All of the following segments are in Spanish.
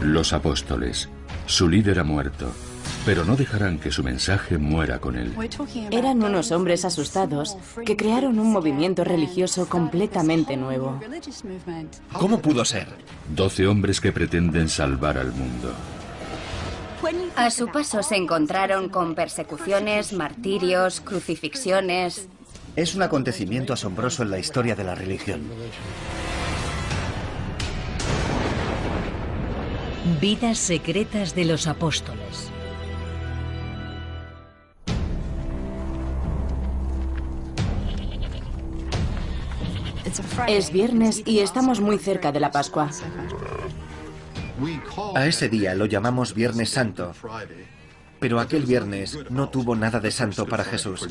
Los apóstoles. Su líder ha muerto, pero no dejarán que su mensaje muera con él. Eran unos hombres asustados que crearon un movimiento religioso completamente nuevo. ¿Cómo pudo ser? Doce hombres que pretenden salvar al mundo. A su paso se encontraron con persecuciones, martirios, crucifixiones. Es un acontecimiento asombroso en la historia de la religión. Vidas secretas de los apóstoles. Es viernes y estamos muy cerca de la Pascua. A ese día lo llamamos Viernes Santo, pero aquel viernes no tuvo nada de santo para Jesús.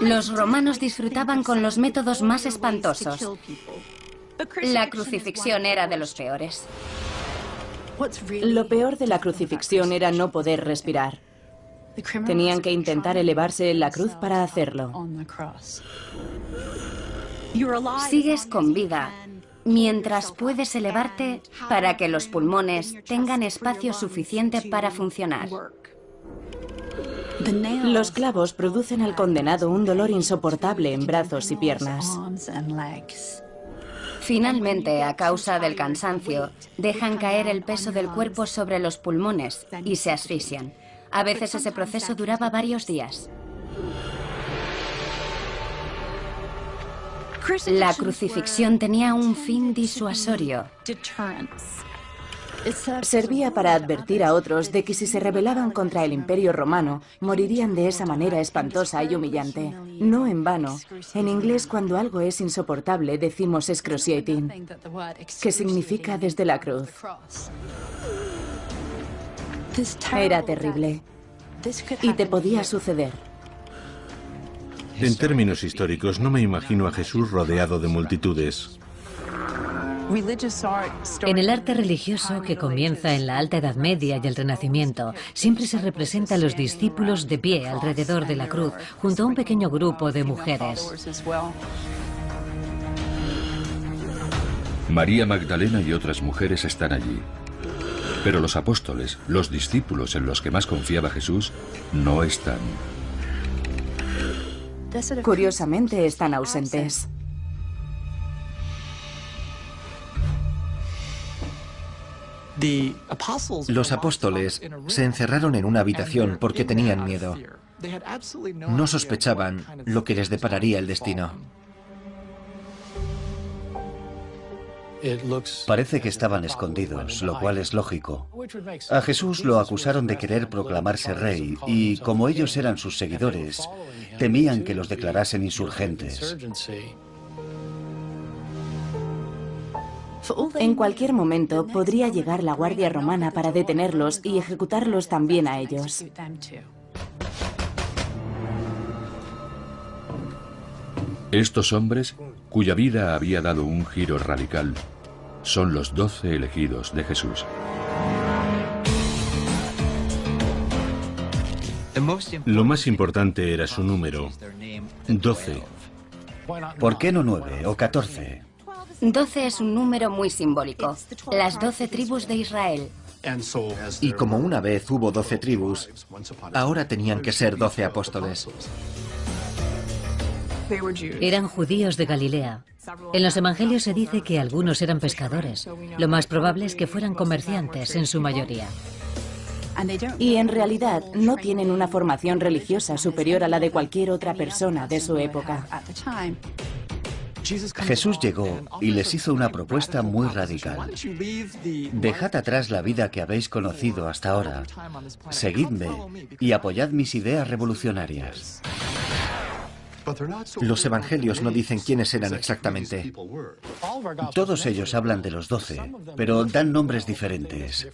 Los romanos disfrutaban con los métodos más espantosos. La crucifixión era de los peores. Lo peor de la crucifixión era no poder respirar. Tenían que intentar elevarse en la cruz para hacerlo. Sigues con vida mientras puedes elevarte para que los pulmones tengan espacio suficiente para funcionar. Los clavos producen al condenado un dolor insoportable en brazos y piernas. Finalmente, a causa del cansancio, dejan caer el peso del cuerpo sobre los pulmones y se asfixian. A veces ese proceso duraba varios días. La crucifixión tenía un fin disuasorio. Servía para advertir a otros de que si se rebelaban contra el imperio romano, morirían de esa manera espantosa y humillante. No en vano, en inglés cuando algo es insoportable decimos excruciating, que significa desde la cruz. Era terrible. Y te podía suceder. En términos históricos, no me imagino a Jesús rodeado de multitudes. En el arte religioso que comienza en la Alta Edad Media y el Renacimiento, siempre se representa a los discípulos de pie alrededor de la cruz, junto a un pequeño grupo de mujeres. María Magdalena y otras mujeres están allí. Pero los apóstoles, los discípulos en los que más confiaba Jesús, no están. Curiosamente están ausentes. Los apóstoles se encerraron en una habitación porque tenían miedo. No sospechaban lo que les depararía el destino. Parece que estaban escondidos, lo cual es lógico. A Jesús lo acusaron de querer proclamarse rey y, como ellos eran sus seguidores, temían que los declarasen insurgentes. En cualquier momento podría llegar la Guardia Romana para detenerlos y ejecutarlos también a ellos. Estos hombres, cuya vida había dado un giro radical, son los doce elegidos de Jesús. Lo más importante era su número, doce. ¿Por qué no nueve o catorce? Doce es un número muy simbólico. Las doce tribus de Israel. Y como una vez hubo doce tribus, ahora tenían que ser doce apóstoles. Eran judíos de Galilea. En los evangelios se dice que algunos eran pescadores. Lo más probable es que fueran comerciantes en su mayoría. Y en realidad no tienen una formación religiosa superior a la de cualquier otra persona de su época. Jesús llegó y les hizo una propuesta muy radical. Dejad atrás la vida que habéis conocido hasta ahora, seguidme y apoyad mis ideas revolucionarias. Los evangelios no dicen quiénes eran exactamente. Todos ellos hablan de los doce, pero dan nombres diferentes.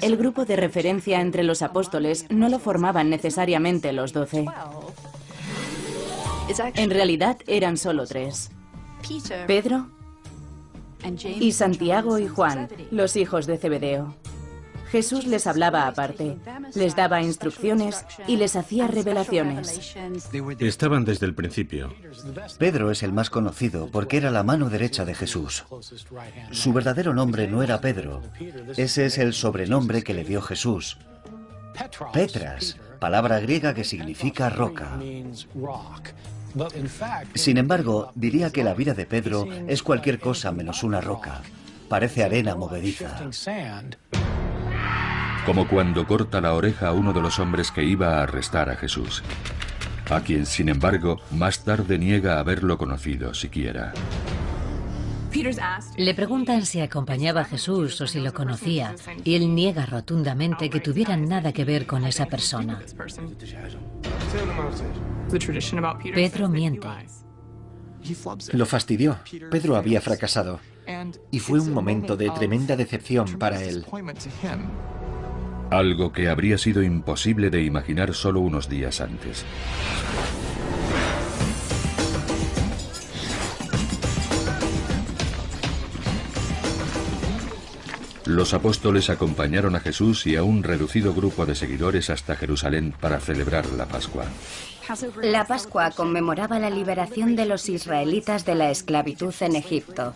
El grupo de referencia entre los apóstoles no lo formaban necesariamente los doce. En realidad eran solo tres. Pedro y Santiago y Juan, los hijos de Zebedeo. Jesús les hablaba aparte, les daba instrucciones y les hacía revelaciones. Estaban desde el principio. Pedro es el más conocido porque era la mano derecha de Jesús. Su verdadero nombre no era Pedro. Ese es el sobrenombre que le dio Jesús. Petras, palabra griega que significa roca. Sin embargo, diría que la vida de Pedro es cualquier cosa menos una roca. Parece arena movediza. Como cuando corta la oreja a uno de los hombres que iba a arrestar a Jesús, a quien, sin embargo, más tarde niega haberlo conocido siquiera. Le preguntan si acompañaba a Jesús o si lo conocía, y él niega rotundamente que tuvieran nada que ver con esa persona. Pedro miente. Lo fastidió. Pedro había fracasado. Y fue un momento de tremenda decepción para él. Algo que habría sido imposible de imaginar solo unos días antes. Los apóstoles acompañaron a Jesús y a un reducido grupo de seguidores hasta Jerusalén para celebrar la Pascua. La Pascua conmemoraba la liberación de los israelitas de la esclavitud en Egipto.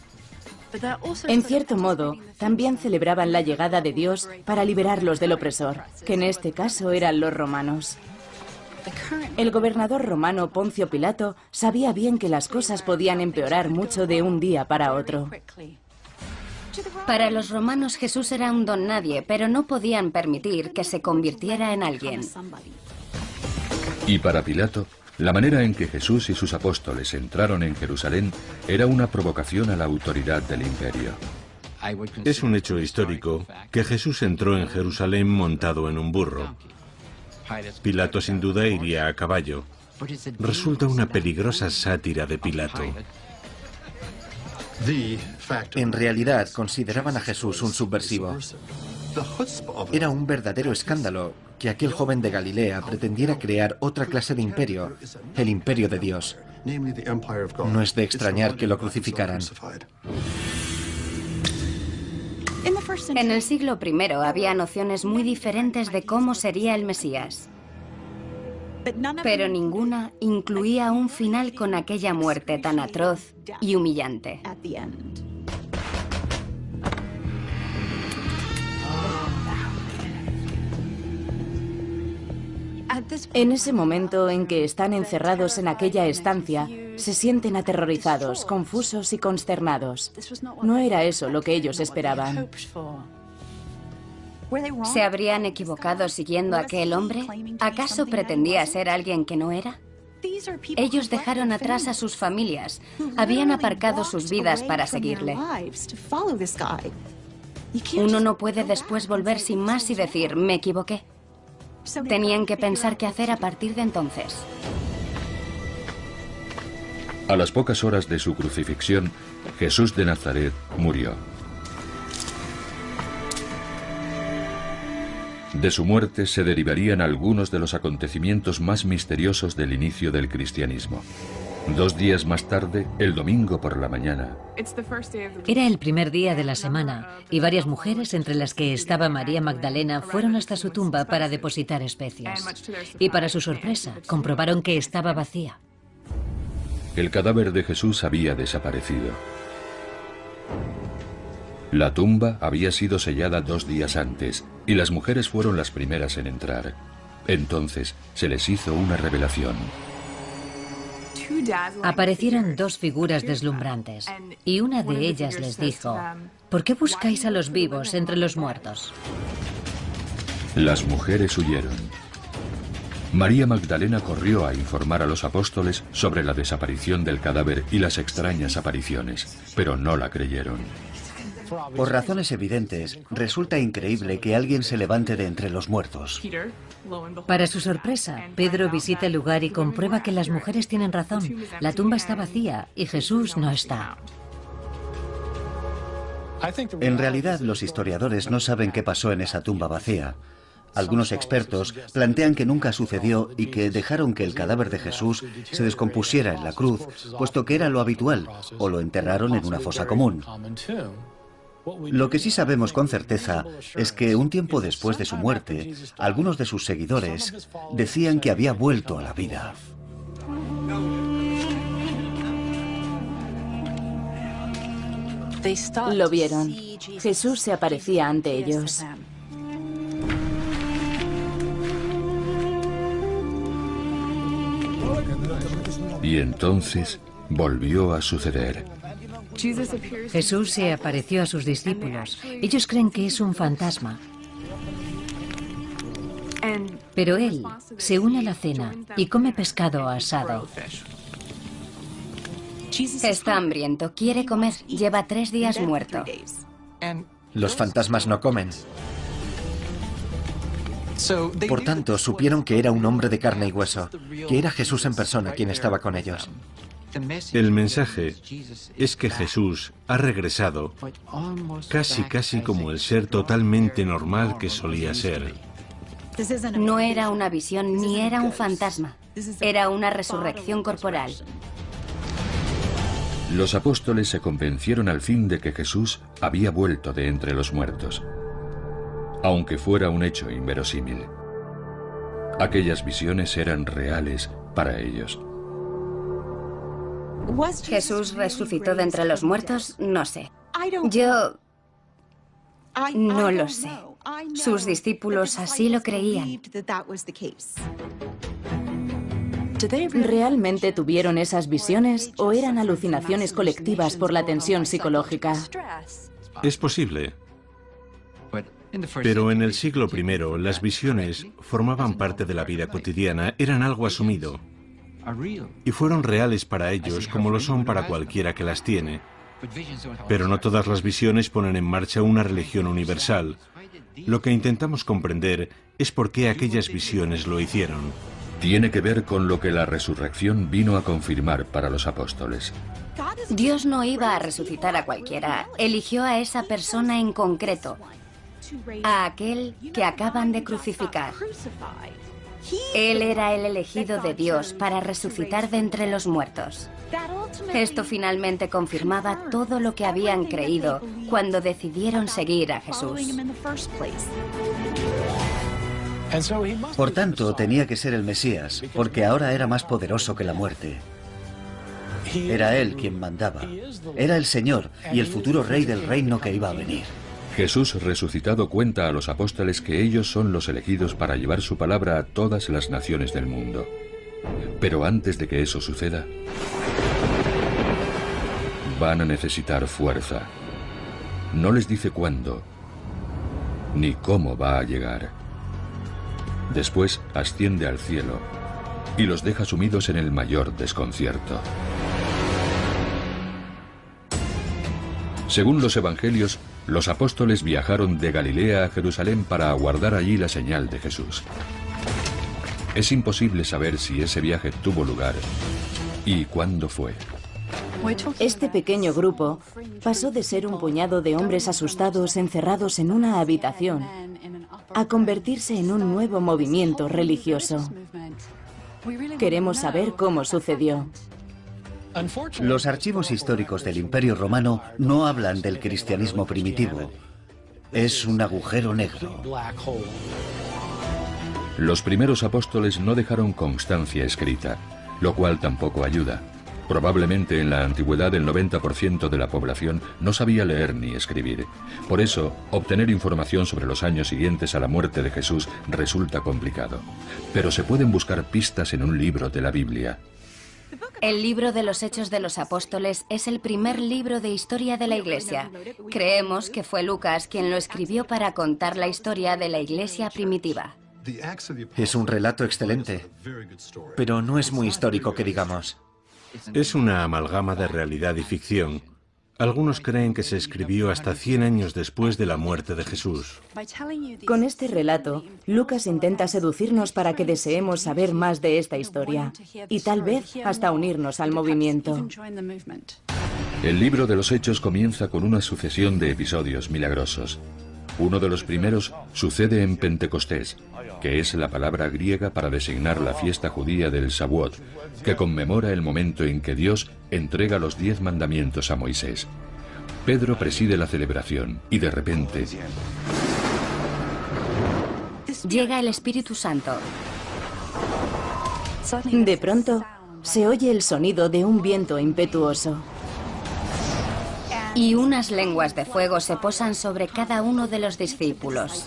En cierto modo, también celebraban la llegada de Dios para liberarlos del opresor, que en este caso eran los romanos. El gobernador romano Poncio Pilato sabía bien que las cosas podían empeorar mucho de un día para otro. Para los romanos Jesús era un don nadie, pero no podían permitir que se convirtiera en alguien. Y para Pilato, la manera en que Jesús y sus apóstoles entraron en Jerusalén era una provocación a la autoridad del imperio. Es un hecho histórico que Jesús entró en Jerusalén montado en un burro. Pilato sin duda iría a caballo. Resulta una peligrosa sátira de Pilato. En realidad consideraban a Jesús un subversivo. Era un verdadero escándalo que aquel joven de Galilea pretendiera crear otra clase de imperio, el imperio de Dios. No es de extrañar que lo crucificaran. En el siglo I había nociones muy diferentes de cómo sería el Mesías. Pero ninguna incluía un final con aquella muerte tan atroz y humillante. En ese momento en que están encerrados en aquella estancia, se sienten aterrorizados, confusos y consternados. No era eso lo que ellos esperaban. ¿Se habrían equivocado siguiendo a aquel hombre? ¿Acaso pretendía ser alguien que no era? Ellos dejaron atrás a sus familias, habían aparcado sus vidas para seguirle. Uno no puede después volver sin más y decir, me equivoqué. Tenían que pensar qué hacer a partir de entonces. A las pocas horas de su crucifixión, Jesús de Nazaret murió. De su muerte se derivarían algunos de los acontecimientos más misteriosos del inicio del cristianismo. Dos días más tarde, el domingo por la mañana. Era el primer día de la semana y varias mujeres, entre las que estaba María Magdalena, fueron hasta su tumba para depositar especias. Y para su sorpresa, comprobaron que estaba vacía. El cadáver de Jesús había desaparecido. La tumba había sido sellada dos días antes y las mujeres fueron las primeras en entrar. Entonces se les hizo una revelación. Aparecieron dos figuras deslumbrantes y una de ellas les dijo, ¿por qué buscáis a los vivos entre los muertos? Las mujeres huyeron. María Magdalena corrió a informar a los apóstoles sobre la desaparición del cadáver y las extrañas apariciones, pero no la creyeron. Por razones evidentes, resulta increíble que alguien se levante de entre los muertos. Para su sorpresa, Pedro visita el lugar y comprueba que las mujeres tienen razón. La tumba está vacía y Jesús no está. En realidad, los historiadores no saben qué pasó en esa tumba vacía. Algunos expertos plantean que nunca sucedió y que dejaron que el cadáver de Jesús se descompusiera en la cruz, puesto que era lo habitual, o lo enterraron en una fosa común. Lo que sí sabemos con certeza es que un tiempo después de su muerte, algunos de sus seguidores decían que había vuelto a la vida. Lo vieron. Jesús se aparecía ante ellos. Y entonces volvió a suceder. Jesús se apareció a sus discípulos. Ellos creen que es un fantasma. Pero él se une a la cena y come pescado asado. Está hambriento, quiere comer, lleva tres días muerto. Los fantasmas no comen. Por tanto, supieron que era un hombre de carne y hueso, que era Jesús en persona quien estaba con ellos. El mensaje es que Jesús ha regresado casi casi como el ser totalmente normal que solía ser. No era una visión ni era un fantasma. Era una resurrección corporal. Los apóstoles se convencieron al fin de que Jesús había vuelto de entre los muertos, aunque fuera un hecho inverosímil. Aquellas visiones eran reales para ellos. ¿Jesús resucitó de entre los muertos? No sé. Yo no lo sé. Sus discípulos así lo creían. ¿Realmente tuvieron esas visiones o eran alucinaciones colectivas por la tensión psicológica? Es posible. Pero en el siglo I las visiones formaban parte de la vida cotidiana, eran algo asumido. Y fueron reales para ellos como lo son para cualquiera que las tiene. Pero no todas las visiones ponen en marcha una religión universal. Lo que intentamos comprender es por qué aquellas visiones lo hicieron. Tiene que ver con lo que la resurrección vino a confirmar para los apóstoles. Dios no iba a resucitar a cualquiera, eligió a esa persona en concreto, a aquel que acaban de crucificar. Él era el elegido de Dios para resucitar de entre los muertos. Esto finalmente confirmaba todo lo que habían creído cuando decidieron seguir a Jesús. Por tanto, tenía que ser el Mesías, porque ahora era más poderoso que la muerte. Era Él quien mandaba. Era el Señor y el futuro rey del reino que iba a venir. Jesús resucitado cuenta a los apóstoles que ellos son los elegidos para llevar su palabra a todas las naciones del mundo. Pero antes de que eso suceda, van a necesitar fuerza. No les dice cuándo, ni cómo va a llegar. Después asciende al cielo y los deja sumidos en el mayor desconcierto. Según los evangelios, los apóstoles viajaron de Galilea a Jerusalén para aguardar allí la señal de Jesús. Es imposible saber si ese viaje tuvo lugar y cuándo fue. Este pequeño grupo pasó de ser un puñado de hombres asustados encerrados en una habitación a convertirse en un nuevo movimiento religioso. Queremos saber cómo sucedió. Los archivos históricos del Imperio Romano no hablan del cristianismo primitivo. Es un agujero negro. Los primeros apóstoles no dejaron constancia escrita, lo cual tampoco ayuda. Probablemente en la antigüedad el 90% de la población no sabía leer ni escribir. Por eso, obtener información sobre los años siguientes a la muerte de Jesús resulta complicado. Pero se pueden buscar pistas en un libro de la Biblia. El libro de los Hechos de los Apóstoles es el primer libro de historia de la Iglesia. Creemos que fue Lucas quien lo escribió para contar la historia de la Iglesia primitiva. Es un relato excelente, pero no es muy histórico que digamos. Es una amalgama de realidad y ficción. Algunos creen que se escribió hasta 100 años después de la muerte de Jesús. Con este relato, Lucas intenta seducirnos para que deseemos saber más de esta historia y tal vez hasta unirnos al movimiento. El libro de los Hechos comienza con una sucesión de episodios milagrosos. Uno de los primeros sucede en Pentecostés, que es la palabra griega para designar la fiesta judía del Shavuot, que conmemora el momento en que Dios entrega los diez mandamientos a Moisés. Pedro preside la celebración y de repente llega el Espíritu Santo. De pronto, se oye el sonido de un viento impetuoso. Y unas lenguas de fuego se posan sobre cada uno de los discípulos.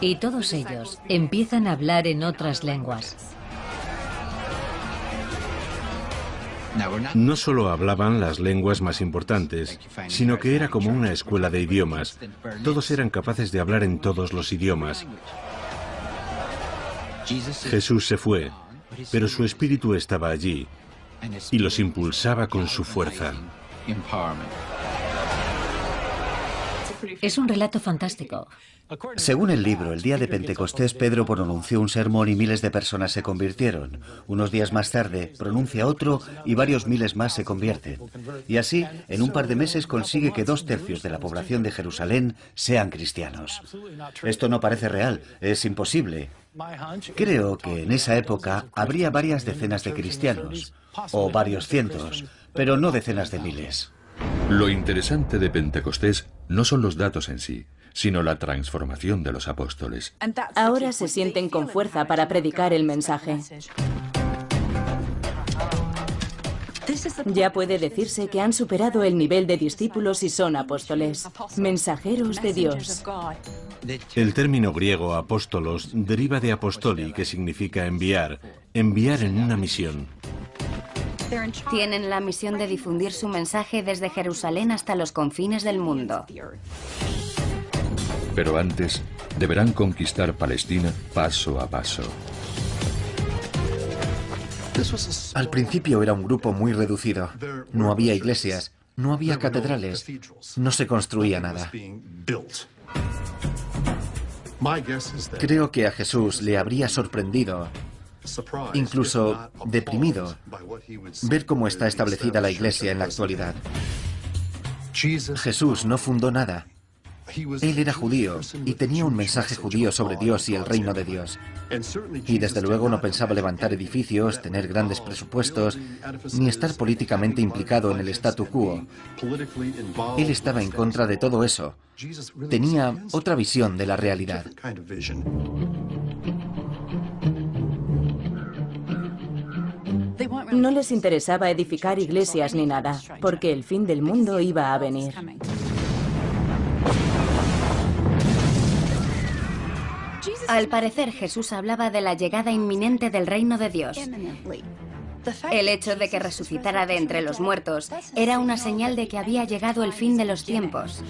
Y todos ellos empiezan a hablar en otras lenguas. No solo hablaban las lenguas más importantes, sino que era como una escuela de idiomas. Todos eran capaces de hablar en todos los idiomas. Jesús se fue, pero su espíritu estaba allí y los impulsaba con su fuerza. Es un relato fantástico. Según el libro, el día de Pentecostés Pedro pronunció un sermón y miles de personas se convirtieron. Unos días más tarde pronuncia otro y varios miles más se convierten. Y así, en un par de meses consigue que dos tercios de la población de Jerusalén sean cristianos. Esto no parece real, es imposible. Creo que en esa época habría varias decenas de cristianos, o varios cientos, pero no decenas de miles. Lo interesante de Pentecostés no son los datos en sí, sino la transformación de los apóstoles. Ahora se sienten con fuerza para predicar el mensaje. Ya puede decirse que han superado el nivel de discípulos y son apóstoles, mensajeros de Dios. El término griego apóstolos deriva de apostoli, que significa enviar, enviar en una misión. Tienen la misión de difundir su mensaje desde Jerusalén hasta los confines del mundo. Pero antes, deberán conquistar Palestina paso a paso. Al principio era un grupo muy reducido. No había iglesias, no había catedrales, no se construía nada. Creo que a Jesús le habría sorprendido, incluso deprimido, ver cómo está establecida la iglesia en la actualidad. Jesús no fundó nada. Él era judío y tenía un mensaje judío sobre Dios y el reino de Dios. Y desde luego no pensaba levantar edificios, tener grandes presupuestos, ni estar políticamente implicado en el statu quo. Él estaba en contra de todo eso. Tenía otra visión de la realidad. No les interesaba edificar iglesias ni nada, porque el fin del mundo iba a venir. Al parecer Jesús hablaba de la llegada inminente del reino de Dios. El hecho de que resucitara de entre los muertos era una señal de que había llegado el fin de los tiempos.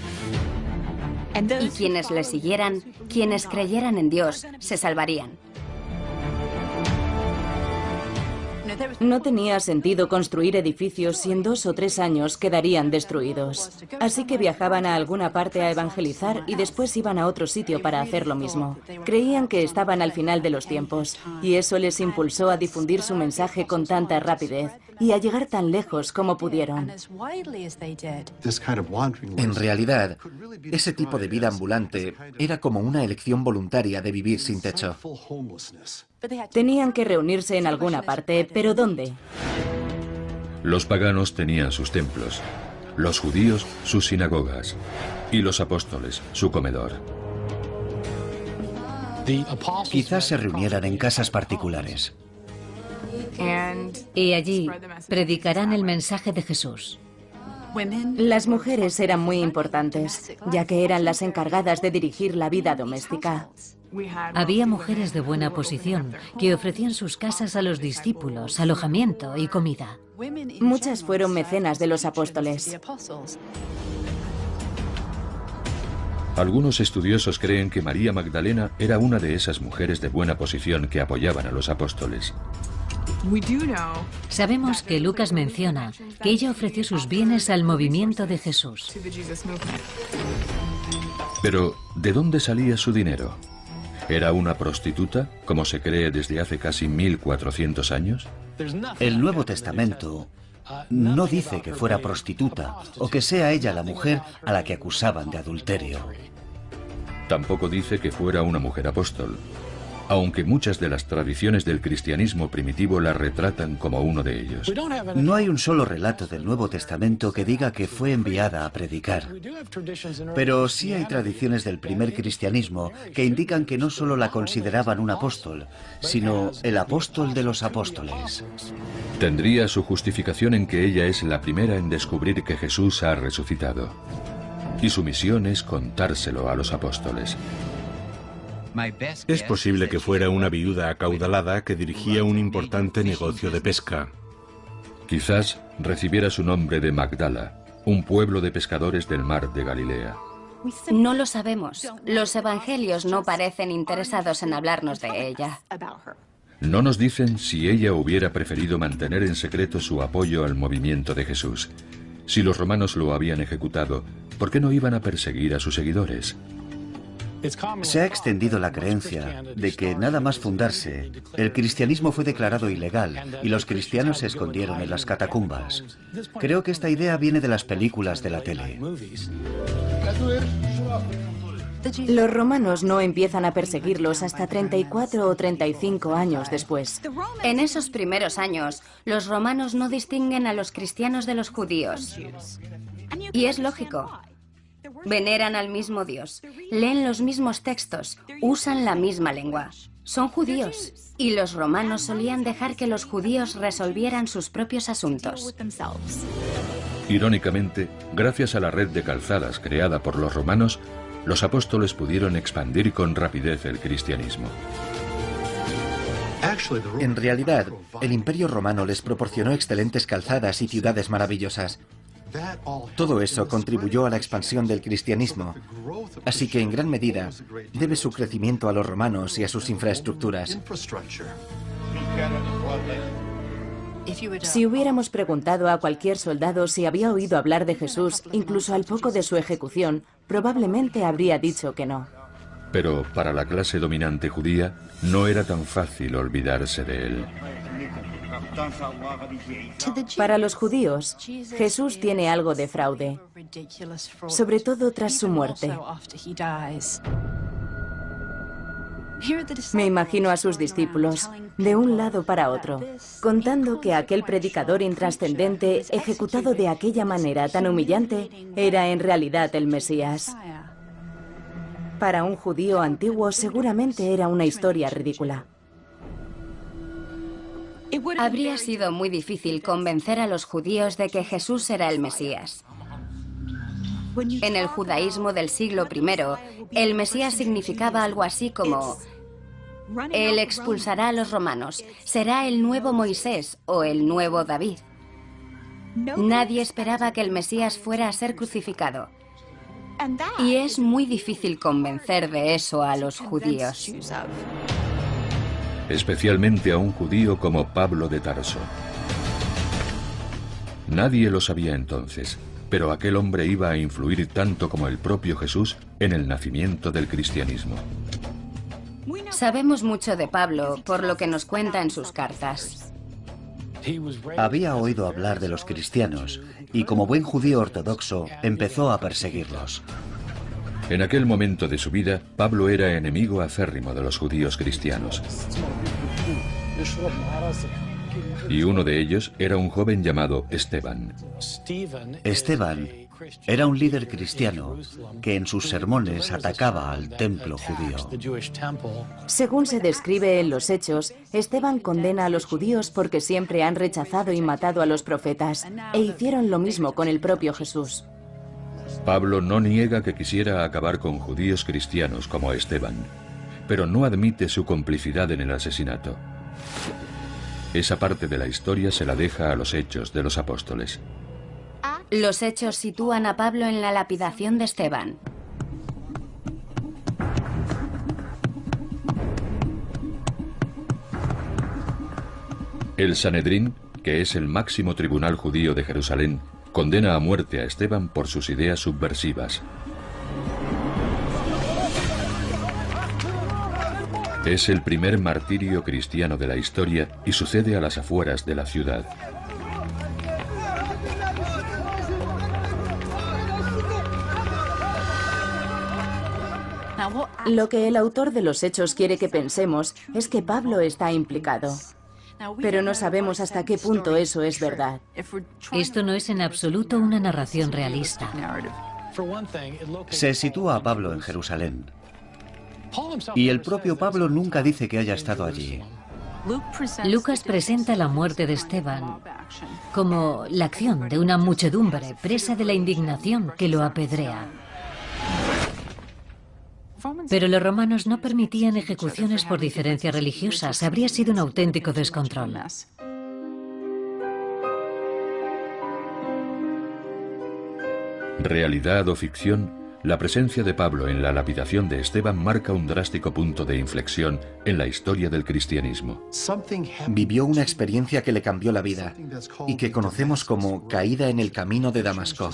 Y quienes le siguieran, quienes creyeran en Dios, se salvarían. No tenía sentido construir edificios si en dos o tres años quedarían destruidos. Así que viajaban a alguna parte a evangelizar y después iban a otro sitio para hacer lo mismo. Creían que estaban al final de los tiempos y eso les impulsó a difundir su mensaje con tanta rapidez y a llegar tan lejos como pudieron. En realidad, ese tipo de vida ambulante era como una elección voluntaria de vivir sin techo. Tenían que reunirse en alguna parte, pero ¿dónde? Los paganos tenían sus templos, los judíos sus sinagogas y los apóstoles su comedor. Quizás se reunieran en casas particulares. Y allí predicarán el mensaje de Jesús. Las mujeres eran muy importantes, ya que eran las encargadas de dirigir la vida doméstica. Había mujeres de buena posición que ofrecían sus casas a los discípulos, alojamiento y comida. Muchas fueron mecenas de los apóstoles. Algunos estudiosos creen que María Magdalena era una de esas mujeres de buena posición que apoyaban a los apóstoles. Sabemos que Lucas menciona que ella ofreció sus bienes al movimiento de Jesús. Pero, ¿de dónde salía su dinero? ¿Era una prostituta, como se cree desde hace casi 1400 años? El Nuevo Testamento no dice que fuera prostituta o que sea ella la mujer a la que acusaban de adulterio. Tampoco dice que fuera una mujer apóstol. Aunque muchas de las tradiciones del cristianismo primitivo la retratan como uno de ellos. No hay un solo relato del Nuevo Testamento que diga que fue enviada a predicar. Pero sí hay tradiciones del primer cristianismo que indican que no solo la consideraban un apóstol, sino el apóstol de los apóstoles. Tendría su justificación en que ella es la primera en descubrir que Jesús ha resucitado. Y su misión es contárselo a los apóstoles. Es posible que fuera una viuda acaudalada que dirigía un importante negocio de pesca. Quizás recibiera su nombre de Magdala, un pueblo de pescadores del mar de Galilea. No lo sabemos. Los evangelios no parecen interesados en hablarnos de ella. No nos dicen si ella hubiera preferido mantener en secreto su apoyo al movimiento de Jesús. Si los romanos lo habían ejecutado, ¿por qué no iban a perseguir a sus seguidores? Se ha extendido la creencia de que nada más fundarse, el cristianismo fue declarado ilegal y los cristianos se escondieron en las catacumbas. Creo que esta idea viene de las películas de la tele. Los romanos no empiezan a perseguirlos hasta 34 o 35 años después. En esos primeros años, los romanos no distinguen a los cristianos de los judíos. Y es lógico. Veneran al mismo Dios, leen los mismos textos, usan la misma lengua. Son judíos. Y los romanos solían dejar que los judíos resolvieran sus propios asuntos. Irónicamente, gracias a la red de calzadas creada por los romanos, los apóstoles pudieron expandir con rapidez el cristianismo. En realidad, el imperio romano les proporcionó excelentes calzadas y ciudades maravillosas. Todo eso contribuyó a la expansión del cristianismo, así que en gran medida debe su crecimiento a los romanos y a sus infraestructuras. Si hubiéramos preguntado a cualquier soldado si había oído hablar de Jesús, incluso al poco de su ejecución, probablemente habría dicho que no. Pero para la clase dominante judía no era tan fácil olvidarse de él. Para los judíos, Jesús tiene algo de fraude, sobre todo tras su muerte. Me imagino a sus discípulos, de un lado para otro, contando que aquel predicador intrascendente, ejecutado de aquella manera tan humillante, era en realidad el Mesías. Para un judío antiguo seguramente era una historia ridícula. Habría sido muy difícil convencer a los judíos de que Jesús era el Mesías. En el judaísmo del siglo I, el Mesías significaba algo así como Él expulsará a los romanos, será el nuevo Moisés o el nuevo David. Nadie esperaba que el Mesías fuera a ser crucificado. Y es muy difícil convencer de eso a los judíos especialmente a un judío como Pablo de Tarso. Nadie lo sabía entonces, pero aquel hombre iba a influir tanto como el propio Jesús en el nacimiento del cristianismo. Sabemos mucho de Pablo por lo que nos cuenta en sus cartas. Había oído hablar de los cristianos y como buen judío ortodoxo empezó a perseguirlos. En aquel momento de su vida, Pablo era enemigo acérrimo de los judíos cristianos. Y uno de ellos era un joven llamado Esteban. Esteban era un líder cristiano que en sus sermones atacaba al templo judío. Según se describe en los hechos, Esteban condena a los judíos porque siempre han rechazado y matado a los profetas, e hicieron lo mismo con el propio Jesús. Pablo no niega que quisiera acabar con judíos cristianos como Esteban, pero no admite su complicidad en el asesinato. Esa parte de la historia se la deja a los hechos de los apóstoles. Los hechos sitúan a Pablo en la lapidación de Esteban. El Sanedrín, que es el máximo tribunal judío de Jerusalén, condena a muerte a Esteban por sus ideas subversivas. Es el primer martirio cristiano de la historia y sucede a las afueras de la ciudad. Lo que el autor de los hechos quiere que pensemos es que Pablo está implicado. Pero no sabemos hasta qué punto eso es verdad. Esto no es en absoluto una narración realista. Se sitúa a Pablo en Jerusalén. Y el propio Pablo nunca dice que haya estado allí. Lucas presenta la muerte de Esteban como la acción de una muchedumbre presa de la indignación que lo apedrea. Pero los romanos no permitían ejecuciones por diferencias religiosas. Habría sido un auténtico descontrol. Realidad o ficción, la presencia de Pablo en la lapidación de Esteban marca un drástico punto de inflexión en la historia del cristianismo. Vivió una experiencia que le cambió la vida y que conocemos como caída en el camino de Damasco.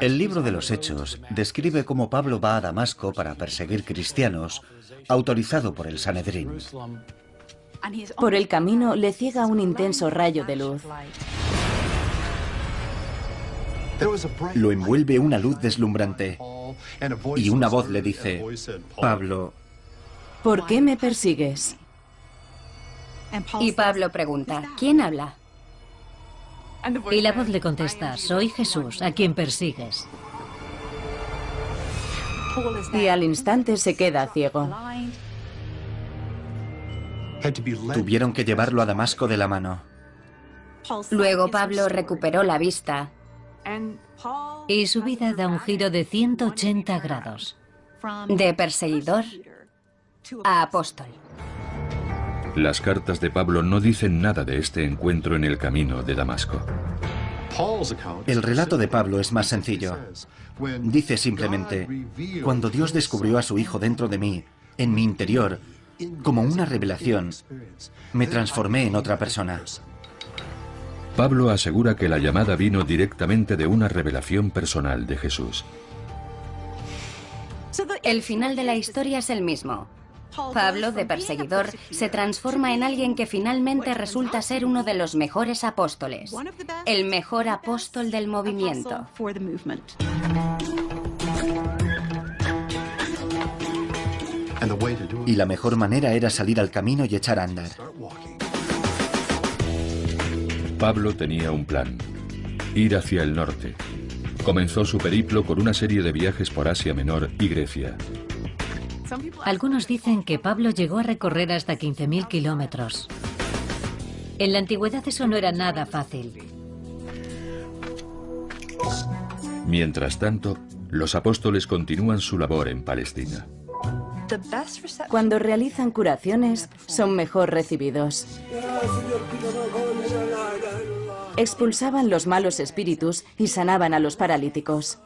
El libro de los Hechos describe cómo Pablo va a Damasco para perseguir cristianos, autorizado por el Sanedrín. Por el camino le ciega un intenso rayo de luz. Lo envuelve una luz deslumbrante y una voz le dice, Pablo, ¿por qué me persigues? Y Pablo pregunta, ¿quién habla? Y la voz le contesta, soy Jesús, a quien persigues. Y al instante se queda ciego. Tuvieron que llevarlo a Damasco de la mano. Luego Pablo recuperó la vista y su vida da un giro de 180 grados. De perseguidor a apóstol. Las cartas de Pablo no dicen nada de este encuentro en el camino de Damasco. El relato de Pablo es más sencillo. Dice simplemente, cuando Dios descubrió a su Hijo dentro de mí, en mi interior, como una revelación, me transformé en otra persona. Pablo asegura que la llamada vino directamente de una revelación personal de Jesús. El final de la historia es el mismo. Pablo, de perseguidor, se transforma en alguien que finalmente resulta ser uno de los mejores apóstoles, el mejor apóstol del movimiento. Y la mejor manera era salir al camino y echar a andar. Pablo tenía un plan, ir hacia el norte. Comenzó su periplo con una serie de viajes por Asia Menor y Grecia. Algunos dicen que Pablo llegó a recorrer hasta 15.000 kilómetros. En la antigüedad eso no era nada fácil. Mientras tanto, los apóstoles continúan su labor en Palestina. Cuando realizan curaciones, son mejor recibidos. Expulsaban los malos espíritus y sanaban a los paralíticos.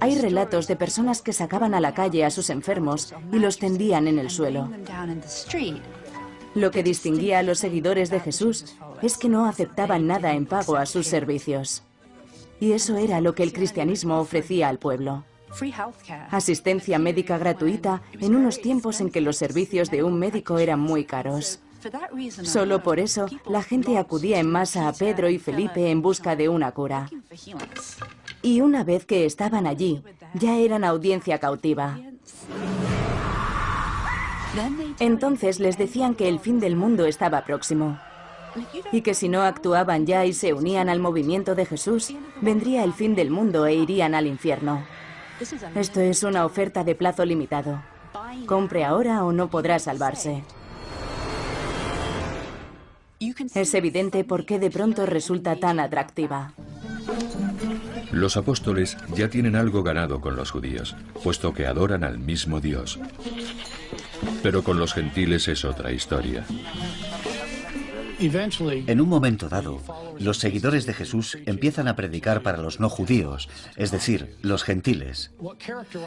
Hay relatos de personas que sacaban a la calle a sus enfermos y los tendían en el suelo. Lo que distinguía a los seguidores de Jesús es que no aceptaban nada en pago a sus servicios. Y eso era lo que el cristianismo ofrecía al pueblo. Asistencia médica gratuita en unos tiempos en que los servicios de un médico eran muy caros. Solo por eso la gente acudía en masa a Pedro y Felipe en busca de una cura. Y una vez que estaban allí, ya eran audiencia cautiva. Entonces les decían que el fin del mundo estaba próximo y que si no actuaban ya y se unían al movimiento de Jesús, vendría el fin del mundo e irían al infierno. Esto es una oferta de plazo limitado. Compre ahora o no podrá salvarse. Es evidente por qué de pronto resulta tan atractiva. Los apóstoles ya tienen algo ganado con los judíos, puesto que adoran al mismo Dios. Pero con los gentiles es otra historia. En un momento dado, los seguidores de Jesús empiezan a predicar para los no judíos, es decir, los gentiles.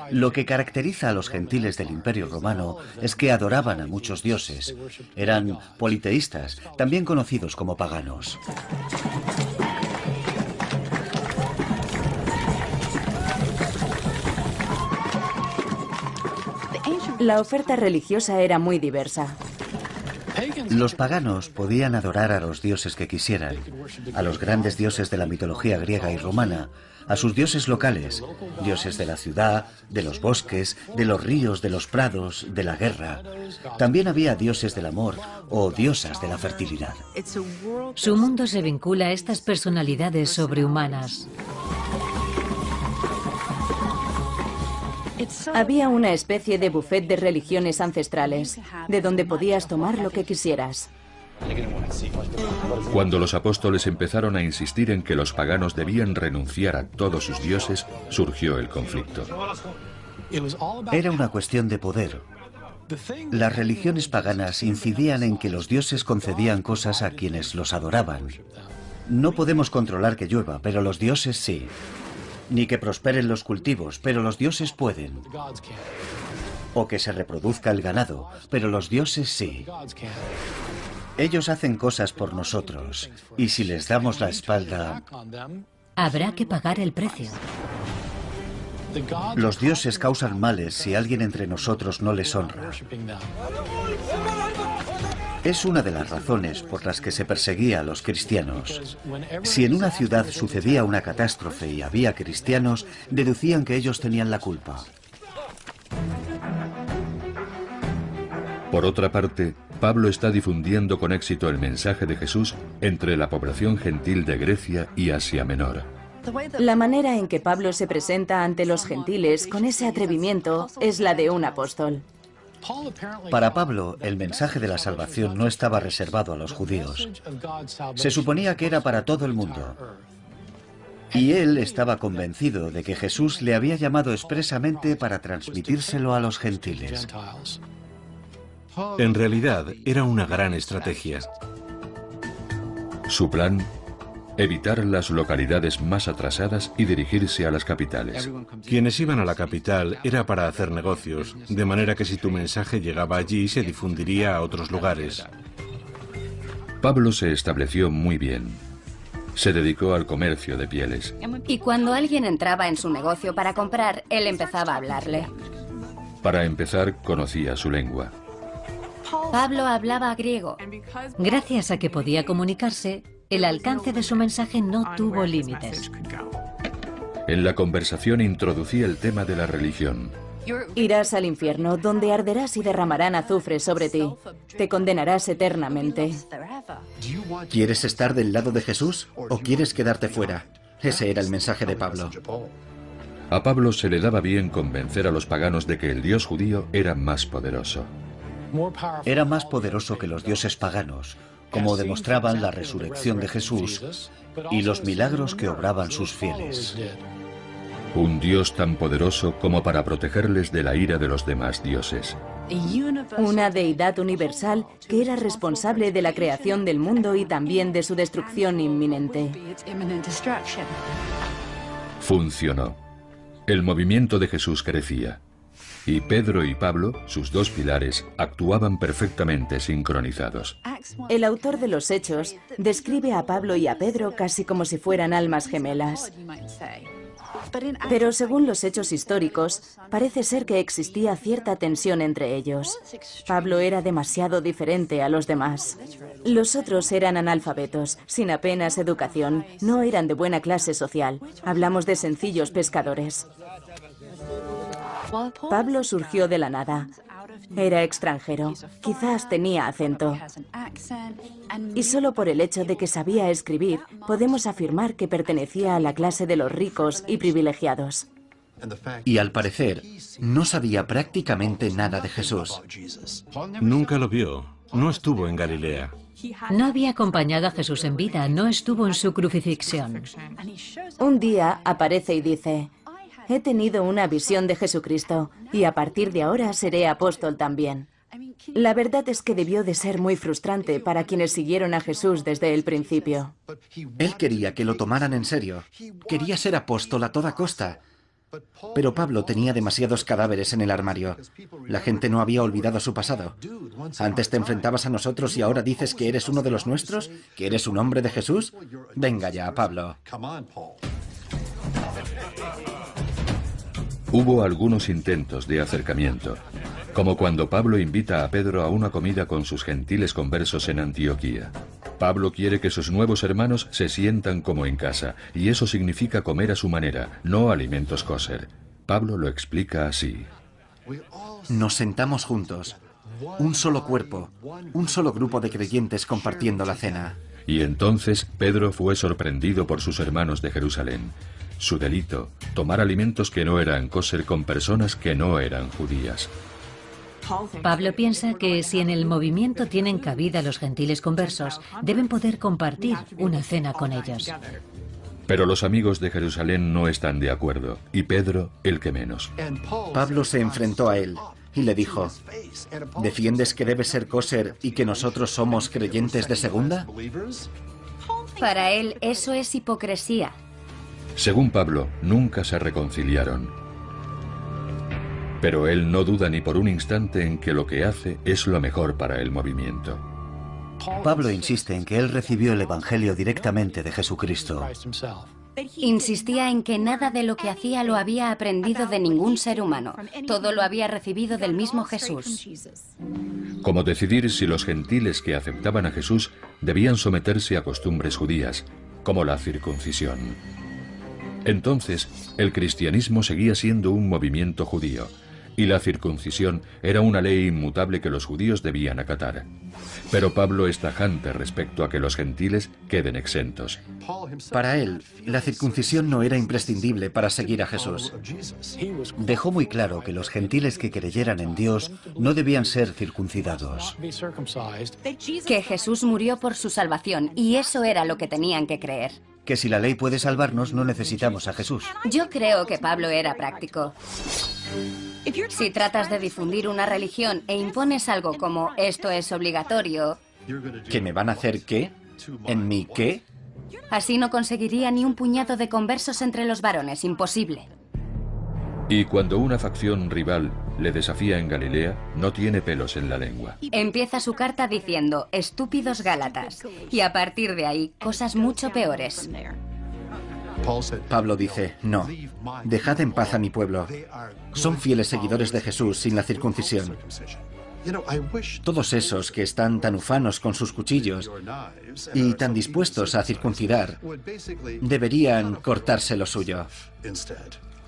Lo que caracteriza a los gentiles del Imperio Romano es que adoraban a muchos dioses. Eran politeístas, también conocidos como paganos. La oferta religiosa era muy diversa. Los paganos podían adorar a los dioses que quisieran, a los grandes dioses de la mitología griega y romana, a sus dioses locales, dioses de la ciudad, de los bosques, de los ríos, de los prados, de la guerra. También había dioses del amor o diosas de la fertilidad. Su mundo se vincula a estas personalidades sobrehumanas. Había una especie de buffet de religiones ancestrales, de donde podías tomar lo que quisieras. Cuando los apóstoles empezaron a insistir en que los paganos debían renunciar a todos sus dioses, surgió el conflicto. Era una cuestión de poder. Las religiones paganas incidían en que los dioses concedían cosas a quienes los adoraban. No podemos controlar que llueva, pero los dioses sí. Ni que prosperen los cultivos, pero los dioses pueden. O que se reproduzca el ganado, pero los dioses sí. Ellos hacen cosas por nosotros, y si les damos la espalda... Habrá que pagar el precio. Los dioses causan males si alguien entre nosotros no les honra. Es una de las razones por las que se perseguía a los cristianos. Si en una ciudad sucedía una catástrofe y había cristianos, deducían que ellos tenían la culpa. Por otra parte, Pablo está difundiendo con éxito el mensaje de Jesús entre la población gentil de Grecia y Asia Menor. La manera en que Pablo se presenta ante los gentiles con ese atrevimiento es la de un apóstol. Para Pablo, el mensaje de la salvación no estaba reservado a los judíos. Se suponía que era para todo el mundo. Y él estaba convencido de que Jesús le había llamado expresamente para transmitírselo a los gentiles. En realidad, era una gran estrategia. Su plan, evitar las localidades más atrasadas y dirigirse a las capitales. Quienes iban a la capital era para hacer negocios, de manera que si tu mensaje llegaba allí se difundiría a otros lugares. Pablo se estableció muy bien. Se dedicó al comercio de pieles. Y cuando alguien entraba en su negocio para comprar, él empezaba a hablarle. Para empezar, conocía su lengua. Pablo hablaba griego. Gracias a que podía comunicarse, el alcance de su mensaje no tuvo límites. En la conversación introducía el tema de la religión. Irás al infierno, donde arderás y derramarán azufre sobre ti. Te condenarás eternamente. ¿Quieres estar del lado de Jesús o quieres quedarte fuera? Ese era el mensaje de Pablo. A Pablo se le daba bien convencer a los paganos de que el Dios judío era más poderoso. Era más poderoso que los dioses paganos, como demostraban la resurrección de Jesús y los milagros que obraban sus fieles. Un Dios tan poderoso como para protegerles de la ira de los demás dioses. Una deidad universal que era responsable de la creación del mundo y también de su destrucción inminente. Funcionó. El movimiento de Jesús crecía. Y Pedro y Pablo, sus dos pilares, actuaban perfectamente sincronizados. El autor de los Hechos describe a Pablo y a Pedro casi como si fueran almas gemelas. Pero según los hechos históricos, parece ser que existía cierta tensión entre ellos. Pablo era demasiado diferente a los demás. Los otros eran analfabetos, sin apenas educación, no eran de buena clase social. Hablamos de sencillos pescadores. Pablo surgió de la nada. Era extranjero, quizás tenía acento. Y solo por el hecho de que sabía escribir, podemos afirmar que pertenecía a la clase de los ricos y privilegiados. Y al parecer, no sabía prácticamente nada de Jesús. Nunca lo vio, no estuvo en Galilea. No había acompañado a Jesús en vida, no estuvo en su crucifixión. Un día aparece y dice, He tenido una visión de Jesucristo y a partir de ahora seré apóstol también. La verdad es que debió de ser muy frustrante para quienes siguieron a Jesús desde el principio. Él quería que lo tomaran en serio. Quería ser apóstol a toda costa. Pero Pablo tenía demasiados cadáveres en el armario. La gente no había olvidado su pasado. Antes te enfrentabas a nosotros y ahora dices que eres uno de los nuestros, que eres un hombre de Jesús. Venga ya, Pablo. Hubo algunos intentos de acercamiento. como cuando Pablo invita a Pedro a una comida con sus gentiles conversos en Antioquía. Pablo quiere que sus nuevos hermanos se sientan como en casa, y eso significa comer a su manera, no alimentos kosher. Pablo lo explica así. Nos sentamos juntos, un solo cuerpo, un solo grupo de creyentes compartiendo la cena. Y entonces Pedro fue sorprendido por sus hermanos de Jerusalén. Su delito, tomar alimentos que no eran kosher con personas que no eran judías. Pablo piensa que si en el movimiento tienen cabida los gentiles conversos, deben poder compartir una cena con ellos. Pero los amigos de Jerusalén no están de acuerdo, y Pedro el que menos. Pablo se enfrentó a él y le dijo, ¿defiendes que debe ser kosher y que nosotros somos creyentes de segunda? Para él eso es hipocresía. Según Pablo, nunca se reconciliaron. Pero él no duda ni por un instante en que lo que hace es lo mejor para el movimiento. Pablo insiste en que él recibió el Evangelio directamente de Jesucristo. Insistía en que nada de lo que hacía lo había aprendido de ningún ser humano. Todo lo había recibido del mismo Jesús. Como decidir si los gentiles que aceptaban a Jesús debían someterse a costumbres judías, como la circuncisión. Entonces, el cristianismo seguía siendo un movimiento judío, y la circuncisión era una ley inmutable que los judíos debían acatar. Pero Pablo es tajante respecto a que los gentiles queden exentos. Para él, la circuncisión no era imprescindible para seguir a Jesús. Dejó muy claro que los gentiles que creyeran en Dios no debían ser circuncidados. Que Jesús murió por su salvación y eso era lo que tenían que creer. Que si la ley puede salvarnos no necesitamos a Jesús. Yo creo que Pablo era práctico. Si tratas de difundir una religión e impones algo como esto es obligatorio... ¿Que me van a hacer qué? ¿En mi qué? Así no conseguiría ni un puñado de conversos entre los varones, imposible. Y cuando una facción rival le desafía en Galilea, no tiene pelos en la lengua. Empieza su carta diciendo, estúpidos Gálatas, y a partir de ahí, cosas mucho peores. Pablo dice, no, dejad en paz a mi pueblo. Son fieles seguidores de Jesús sin la circuncisión. Todos esos que están tan ufanos con sus cuchillos y tan dispuestos a circuncidar, deberían cortarse lo suyo.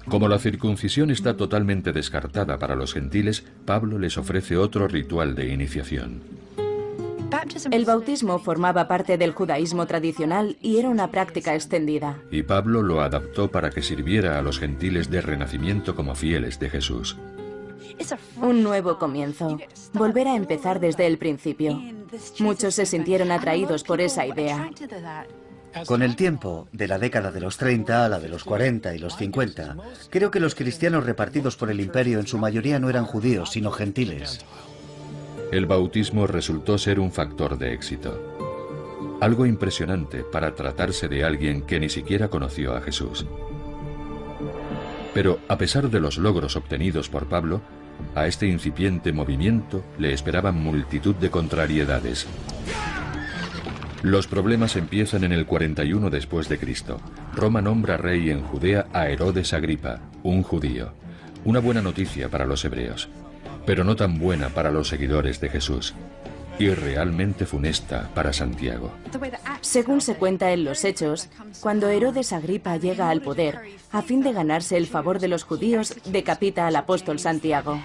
Como la circuncisión está totalmente descartada para los gentiles, Pablo les ofrece otro ritual de iniciación. El bautismo formaba parte del judaísmo tradicional y era una práctica extendida. Y Pablo lo adaptó para que sirviera a los gentiles de renacimiento como fieles de Jesús. Un nuevo comienzo. Volver a empezar desde el principio. Muchos se sintieron atraídos por esa idea. Con el tiempo, de la década de los 30 a la de los 40 y los 50, creo que los cristianos repartidos por el imperio en su mayoría no eran judíos, sino gentiles. El bautismo resultó ser un factor de éxito. Algo impresionante para tratarse de alguien que ni siquiera conoció a Jesús. Pero a pesar de los logros obtenidos por Pablo, a este incipiente movimiento le esperaban multitud de contrariedades. Los problemas empiezan en el 41 después de Cristo. Roma nombra rey en Judea a Herodes Agripa, un judío. Una buena noticia para los hebreos, pero no tan buena para los seguidores de Jesús. Y realmente funesta para Santiago. Según se cuenta en los Hechos, cuando Herodes Agripa llega al poder, a fin de ganarse el favor de los judíos, decapita al apóstol Santiago.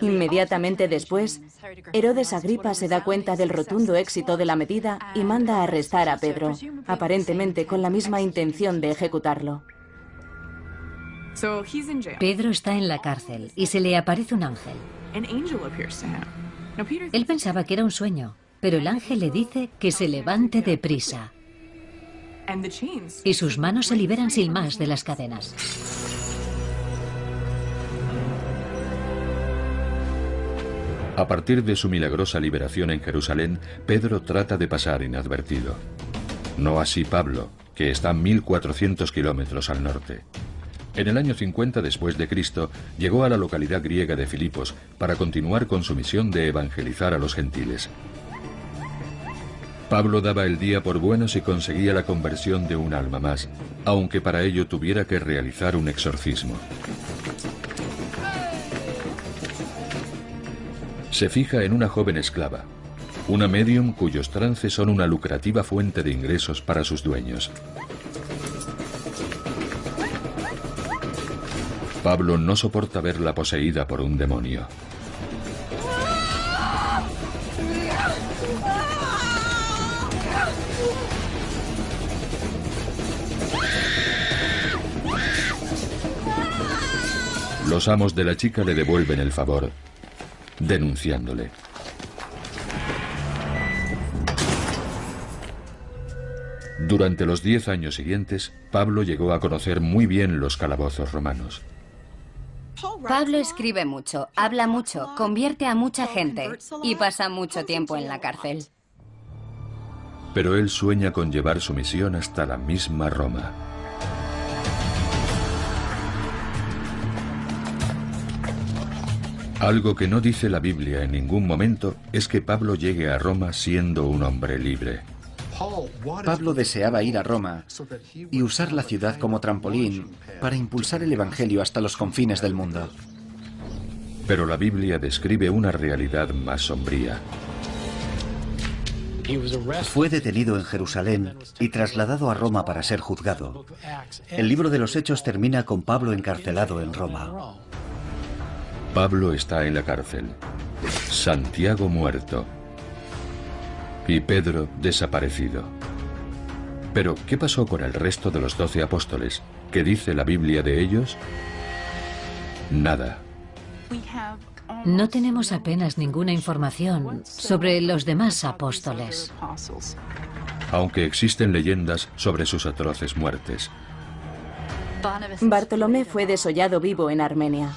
Inmediatamente después, Herodes Agripa se da cuenta del rotundo éxito de la medida y manda a arrestar a Pedro, aparentemente con la misma intención de ejecutarlo. Pedro está en la cárcel y se le aparece un ángel. Él pensaba que era un sueño, pero el ángel le dice que se levante deprisa. Y sus manos se liberan sin más de las cadenas. A partir de su milagrosa liberación en Jerusalén, Pedro trata de pasar inadvertido. No así Pablo, que está 1400 kilómetros al norte. En el año 50 después de Cristo, llegó a la localidad griega de Filipos para continuar con su misión de evangelizar a los gentiles. Pablo daba el día por bueno si conseguía la conversión de un alma más, aunque para ello tuviera que realizar un exorcismo. Se fija en una joven esclava, una medium cuyos trances son una lucrativa fuente de ingresos para sus dueños. Pablo no soporta verla poseída por un demonio. Los amos de la chica le devuelven el favor, denunciándole. Durante los diez años siguientes, Pablo llegó a conocer muy bien los calabozos romanos. Pablo escribe mucho, habla mucho, convierte a mucha gente y pasa mucho tiempo en la cárcel. Pero él sueña con llevar su misión hasta la misma Roma. Algo que no dice la Biblia en ningún momento es que Pablo llegue a Roma siendo un hombre libre. Pablo deseaba ir a Roma y usar la ciudad como trampolín para impulsar el Evangelio hasta los confines del mundo. Pero la Biblia describe una realidad más sombría. Fue detenido en Jerusalén y trasladado a Roma para ser juzgado. El libro de los Hechos termina con Pablo encarcelado en Roma. Pablo está en la cárcel. Santiago muerto. Y Pedro desaparecido. Pero, ¿qué pasó con el resto de los doce apóstoles? ¿Qué dice la Biblia de ellos? Nada. No tenemos apenas ninguna información sobre los demás apóstoles. Aunque existen leyendas sobre sus atroces muertes. Bartolomé fue desollado vivo en Armenia.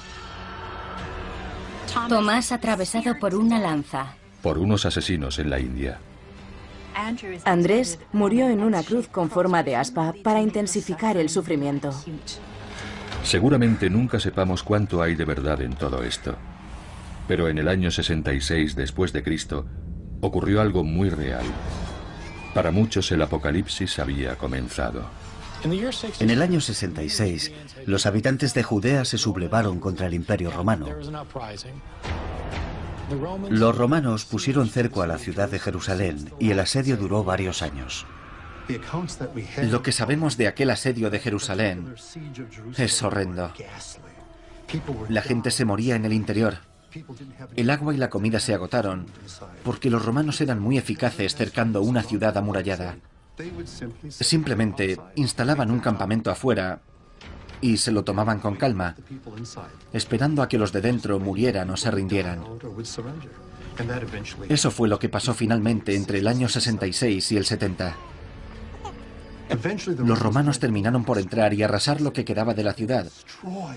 Tomás atravesado por una lanza. Por unos asesinos en la India. Andrés murió en una cruz con forma de aspa para intensificar el sufrimiento. Seguramente nunca sepamos cuánto hay de verdad en todo esto. Pero en el año 66 después de Cristo ocurrió algo muy real. Para muchos el apocalipsis había comenzado. En el año 66, los habitantes de Judea se sublevaron contra el Imperio Romano. Los romanos pusieron cerco a la ciudad de Jerusalén y el asedio duró varios años. Lo que sabemos de aquel asedio de Jerusalén es horrendo. La gente se moría en el interior. El agua y la comida se agotaron porque los romanos eran muy eficaces cercando una ciudad amurallada. Simplemente instalaban un campamento afuera y se lo tomaban con calma, esperando a que los de dentro murieran o se rindieran. Eso fue lo que pasó finalmente entre el año 66 y el 70. Los romanos terminaron por entrar y arrasar lo que quedaba de la ciudad,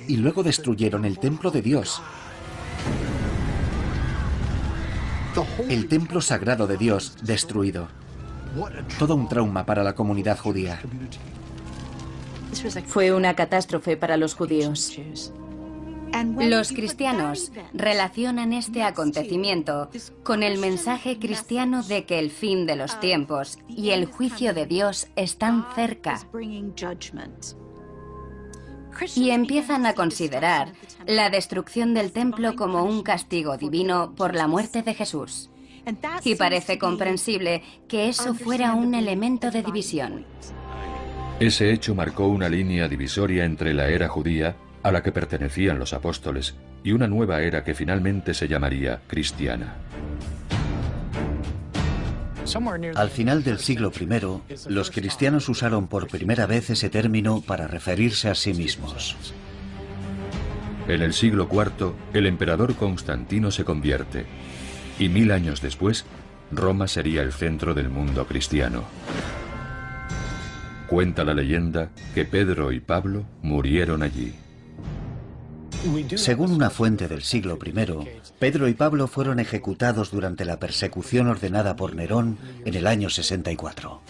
y luego destruyeron el templo de Dios. El templo sagrado de Dios destruido. Todo un trauma para la comunidad judía. Fue una catástrofe para los judíos. Los cristianos relacionan este acontecimiento con el mensaje cristiano de que el fin de los tiempos y el juicio de Dios están cerca. Y empiezan a considerar la destrucción del templo como un castigo divino por la muerte de Jesús. Y parece comprensible que eso fuera un elemento de división. Ese hecho marcó una línea divisoria entre la era judía, a la que pertenecían los apóstoles, y una nueva era que finalmente se llamaría cristiana. Al final del siglo I, los cristianos usaron por primera vez ese término para referirse a sí mismos. En el siglo IV, el emperador Constantino se convierte, y mil años después, Roma sería el centro del mundo cristiano. Cuenta la leyenda que Pedro y Pablo murieron allí. Según una fuente del siglo I, Pedro y Pablo fueron ejecutados durante la persecución ordenada por Nerón en el año 64.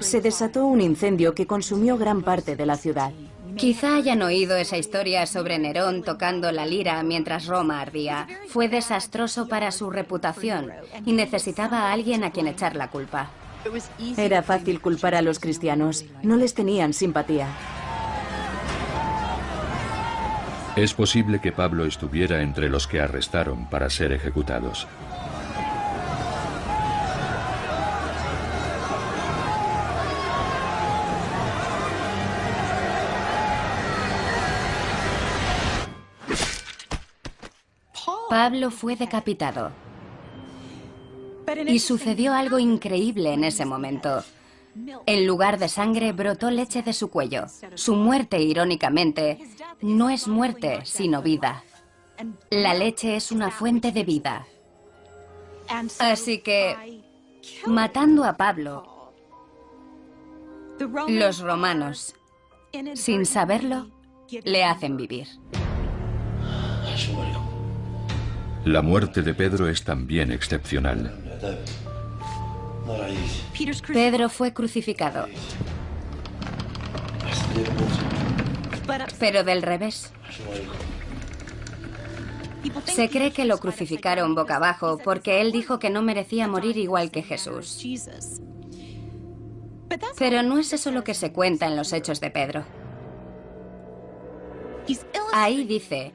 Se desató un incendio que consumió gran parte de la ciudad. Quizá hayan oído esa historia sobre Nerón tocando la lira mientras Roma ardía. Fue desastroso para su reputación y necesitaba a alguien a quien echar la culpa. Era fácil culpar a los cristianos, no les tenían simpatía. Es posible que Pablo estuviera entre los que arrestaron para ser ejecutados. Pablo fue decapitado. Y sucedió algo increíble en ese momento. En lugar de sangre brotó leche de su cuello. Su muerte, irónicamente, no es muerte, sino vida. La leche es una fuente de vida. Así que, matando a Pablo, los romanos, sin saberlo, le hacen vivir. La muerte de Pedro es también excepcional. Pedro fue crucificado. Pero del revés. Se cree que lo crucificaron boca abajo porque él dijo que no merecía morir igual que Jesús. Pero no es eso lo que se cuenta en los hechos de Pedro. Ahí dice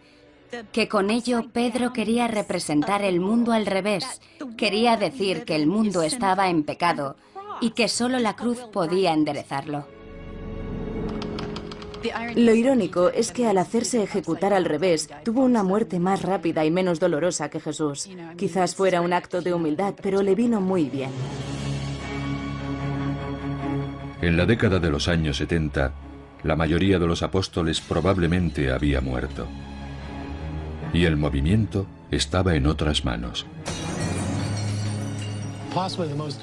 que con ello Pedro quería representar el mundo al revés, quería decir que el mundo estaba en pecado y que solo la cruz podía enderezarlo. Lo irónico es que al hacerse ejecutar al revés, tuvo una muerte más rápida y menos dolorosa que Jesús. Quizás fuera un acto de humildad, pero le vino muy bien. En la década de los años 70, la mayoría de los apóstoles probablemente había muerto y el movimiento estaba en otras manos.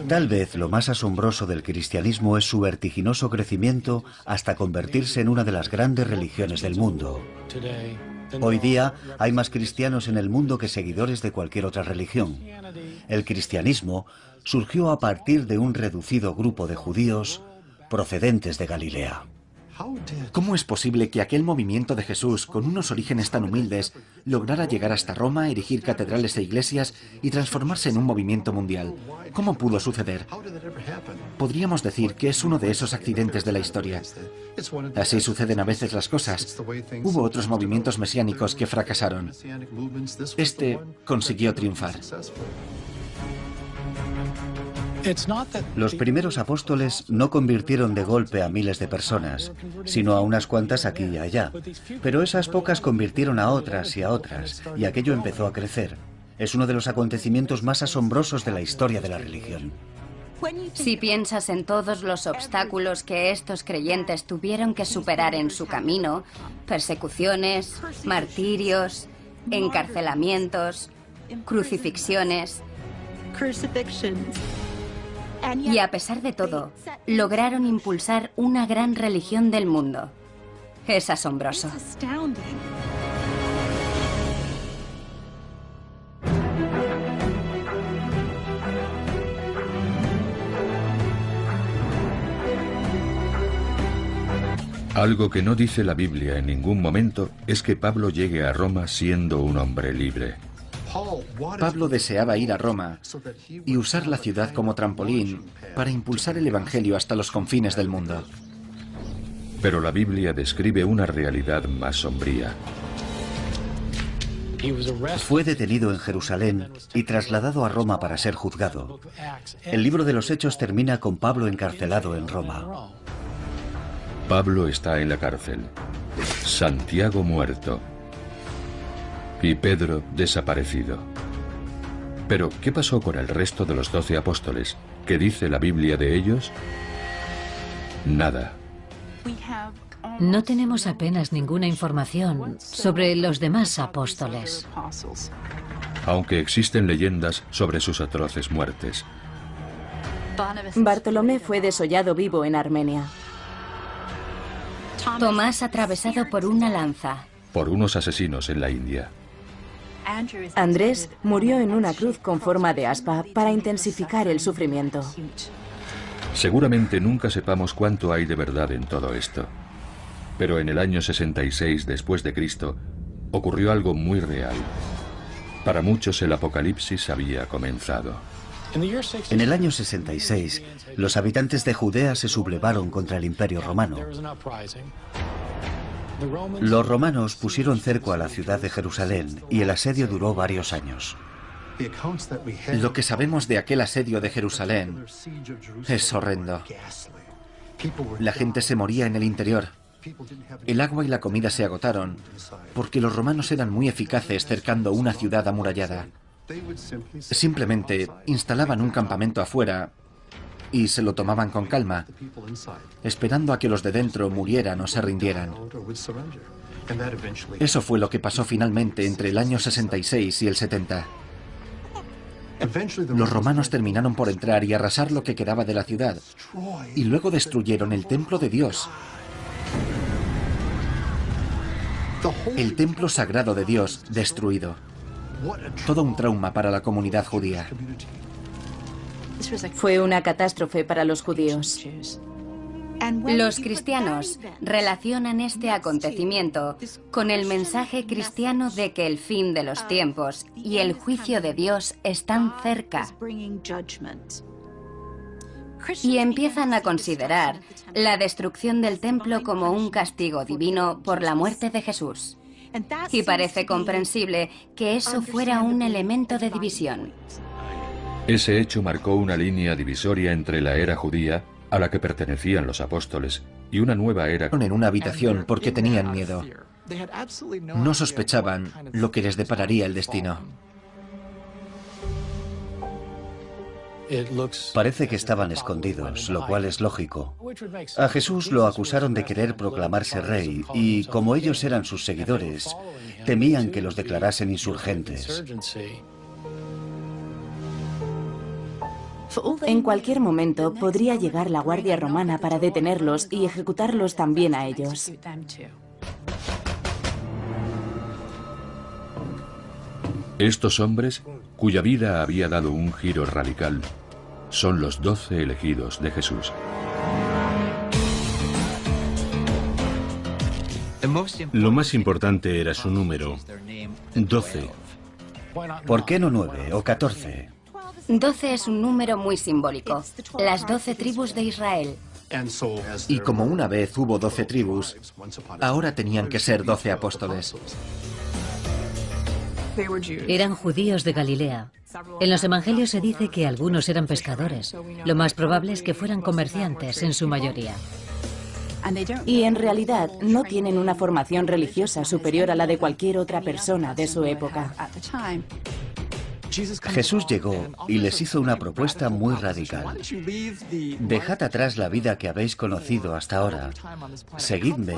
Tal vez lo más asombroso del cristianismo es su vertiginoso crecimiento hasta convertirse en una de las grandes religiones del mundo. Hoy día hay más cristianos en el mundo que seguidores de cualquier otra religión. El cristianismo surgió a partir de un reducido grupo de judíos procedentes de Galilea. ¿Cómo es posible que aquel movimiento de Jesús, con unos orígenes tan humildes, lograra llegar hasta Roma, erigir catedrales e iglesias y transformarse en un movimiento mundial? ¿Cómo pudo suceder? Podríamos decir que es uno de esos accidentes de la historia. Así suceden a veces las cosas. Hubo otros movimientos mesiánicos que fracasaron. Este consiguió triunfar. Los primeros apóstoles no convirtieron de golpe a miles de personas, sino a unas cuantas aquí y allá. Pero esas pocas convirtieron a otras y a otras, y aquello empezó a crecer. Es uno de los acontecimientos más asombrosos de la historia de la religión. Si piensas en todos los obstáculos que estos creyentes tuvieron que superar en su camino, persecuciones, martirios, encarcelamientos, crucifixiones, y a pesar de todo, lograron impulsar una gran religión del mundo. Es asombroso. Algo que no dice la Biblia en ningún momento es que Pablo llegue a Roma siendo un hombre libre. Pablo deseaba ir a Roma y usar la ciudad como trampolín para impulsar el Evangelio hasta los confines del mundo. Pero la Biblia describe una realidad más sombría. Fue detenido en Jerusalén y trasladado a Roma para ser juzgado. El libro de los Hechos termina con Pablo encarcelado en Roma. Pablo está en la cárcel. Santiago muerto y Pedro desaparecido. Pero, ¿qué pasó con el resto de los doce apóstoles? ¿Qué dice la Biblia de ellos? Nada. No tenemos apenas ninguna información sobre los demás apóstoles. Aunque existen leyendas sobre sus atroces muertes. Bartolomé fue desollado vivo en Armenia. Tomás atravesado por una lanza. Por unos asesinos en la India. Andrés murió en una cruz con forma de aspa para intensificar el sufrimiento. Seguramente nunca sepamos cuánto hay de verdad en todo esto. Pero en el año 66 después de Cristo ocurrió algo muy real. Para muchos el apocalipsis había comenzado. En el año 66, los habitantes de Judea se sublevaron contra el Imperio Romano. Los romanos pusieron cerco a la ciudad de Jerusalén y el asedio duró varios años. Lo que sabemos de aquel asedio de Jerusalén es horrendo. La gente se moría en el interior. El agua y la comida se agotaron porque los romanos eran muy eficaces cercando una ciudad amurallada. Simplemente instalaban un campamento afuera y se lo tomaban con calma, esperando a que los de dentro murieran o se rindieran. Eso fue lo que pasó finalmente entre el año 66 y el 70. Los romanos terminaron por entrar y arrasar lo que quedaba de la ciudad, y luego destruyeron el templo de Dios. El templo sagrado de Dios destruido. Todo un trauma para la comunidad judía. Fue una catástrofe para los judíos. Los cristianos relacionan este acontecimiento con el mensaje cristiano de que el fin de los tiempos y el juicio de Dios están cerca. Y empiezan a considerar la destrucción del templo como un castigo divino por la muerte de Jesús. Y parece comprensible que eso fuera un elemento de división. Ese hecho marcó una línea divisoria entre la era judía a la que pertenecían los apóstoles y una nueva era en una habitación porque tenían miedo. No sospechaban lo que les depararía el destino. Parece que estaban escondidos, lo cual es lógico. A Jesús lo acusaron de querer proclamarse rey y, como ellos eran sus seguidores, temían que los declarasen insurgentes. En cualquier momento podría llegar la Guardia Romana para detenerlos y ejecutarlos también a ellos. Estos hombres, cuya vida había dado un giro radical, son los doce elegidos de Jesús. Lo más importante era su número, doce. ¿Por qué no nueve o catorce? Doce es un número muy simbólico, las doce tribus de Israel. Y como una vez hubo doce tribus, ahora tenían que ser doce apóstoles. Eran judíos de Galilea. En los evangelios se dice que algunos eran pescadores. Lo más probable es que fueran comerciantes en su mayoría. Y en realidad no tienen una formación religiosa superior a la de cualquier otra persona de su época. Jesús llegó y les hizo una propuesta muy radical. Dejad atrás la vida que habéis conocido hasta ahora, seguidme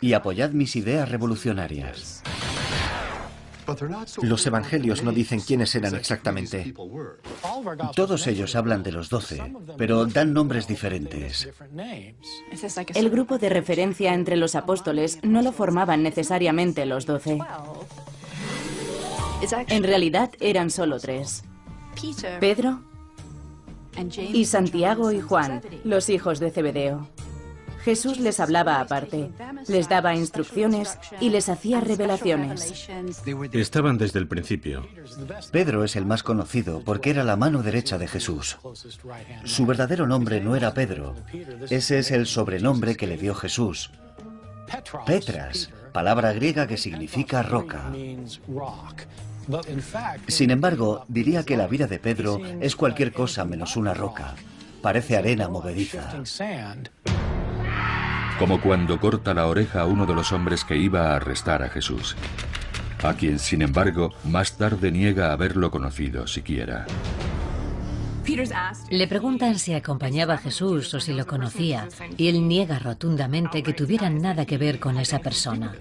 y apoyad mis ideas revolucionarias. Los evangelios no dicen quiénes eran exactamente. Todos ellos hablan de los doce, pero dan nombres diferentes. El grupo de referencia entre los apóstoles no lo formaban necesariamente los doce. En realidad eran solo tres. Pedro y Santiago y Juan, los hijos de Zebedeo. Jesús les hablaba aparte, les daba instrucciones y les hacía revelaciones. Estaban desde el principio. Pedro es el más conocido porque era la mano derecha de Jesús. Su verdadero nombre no era Pedro. Ese es el sobrenombre que le dio Jesús. Petras, palabra griega que significa roca. Sin embargo, diría que la vida de Pedro es cualquier cosa menos una roca. Parece arena movediza. Como cuando corta la oreja a uno de los hombres que iba a arrestar a Jesús, a quien, sin embargo, más tarde niega haberlo conocido siquiera. Le preguntan si acompañaba a Jesús o si lo conocía, y él niega rotundamente que tuvieran nada que ver con esa persona.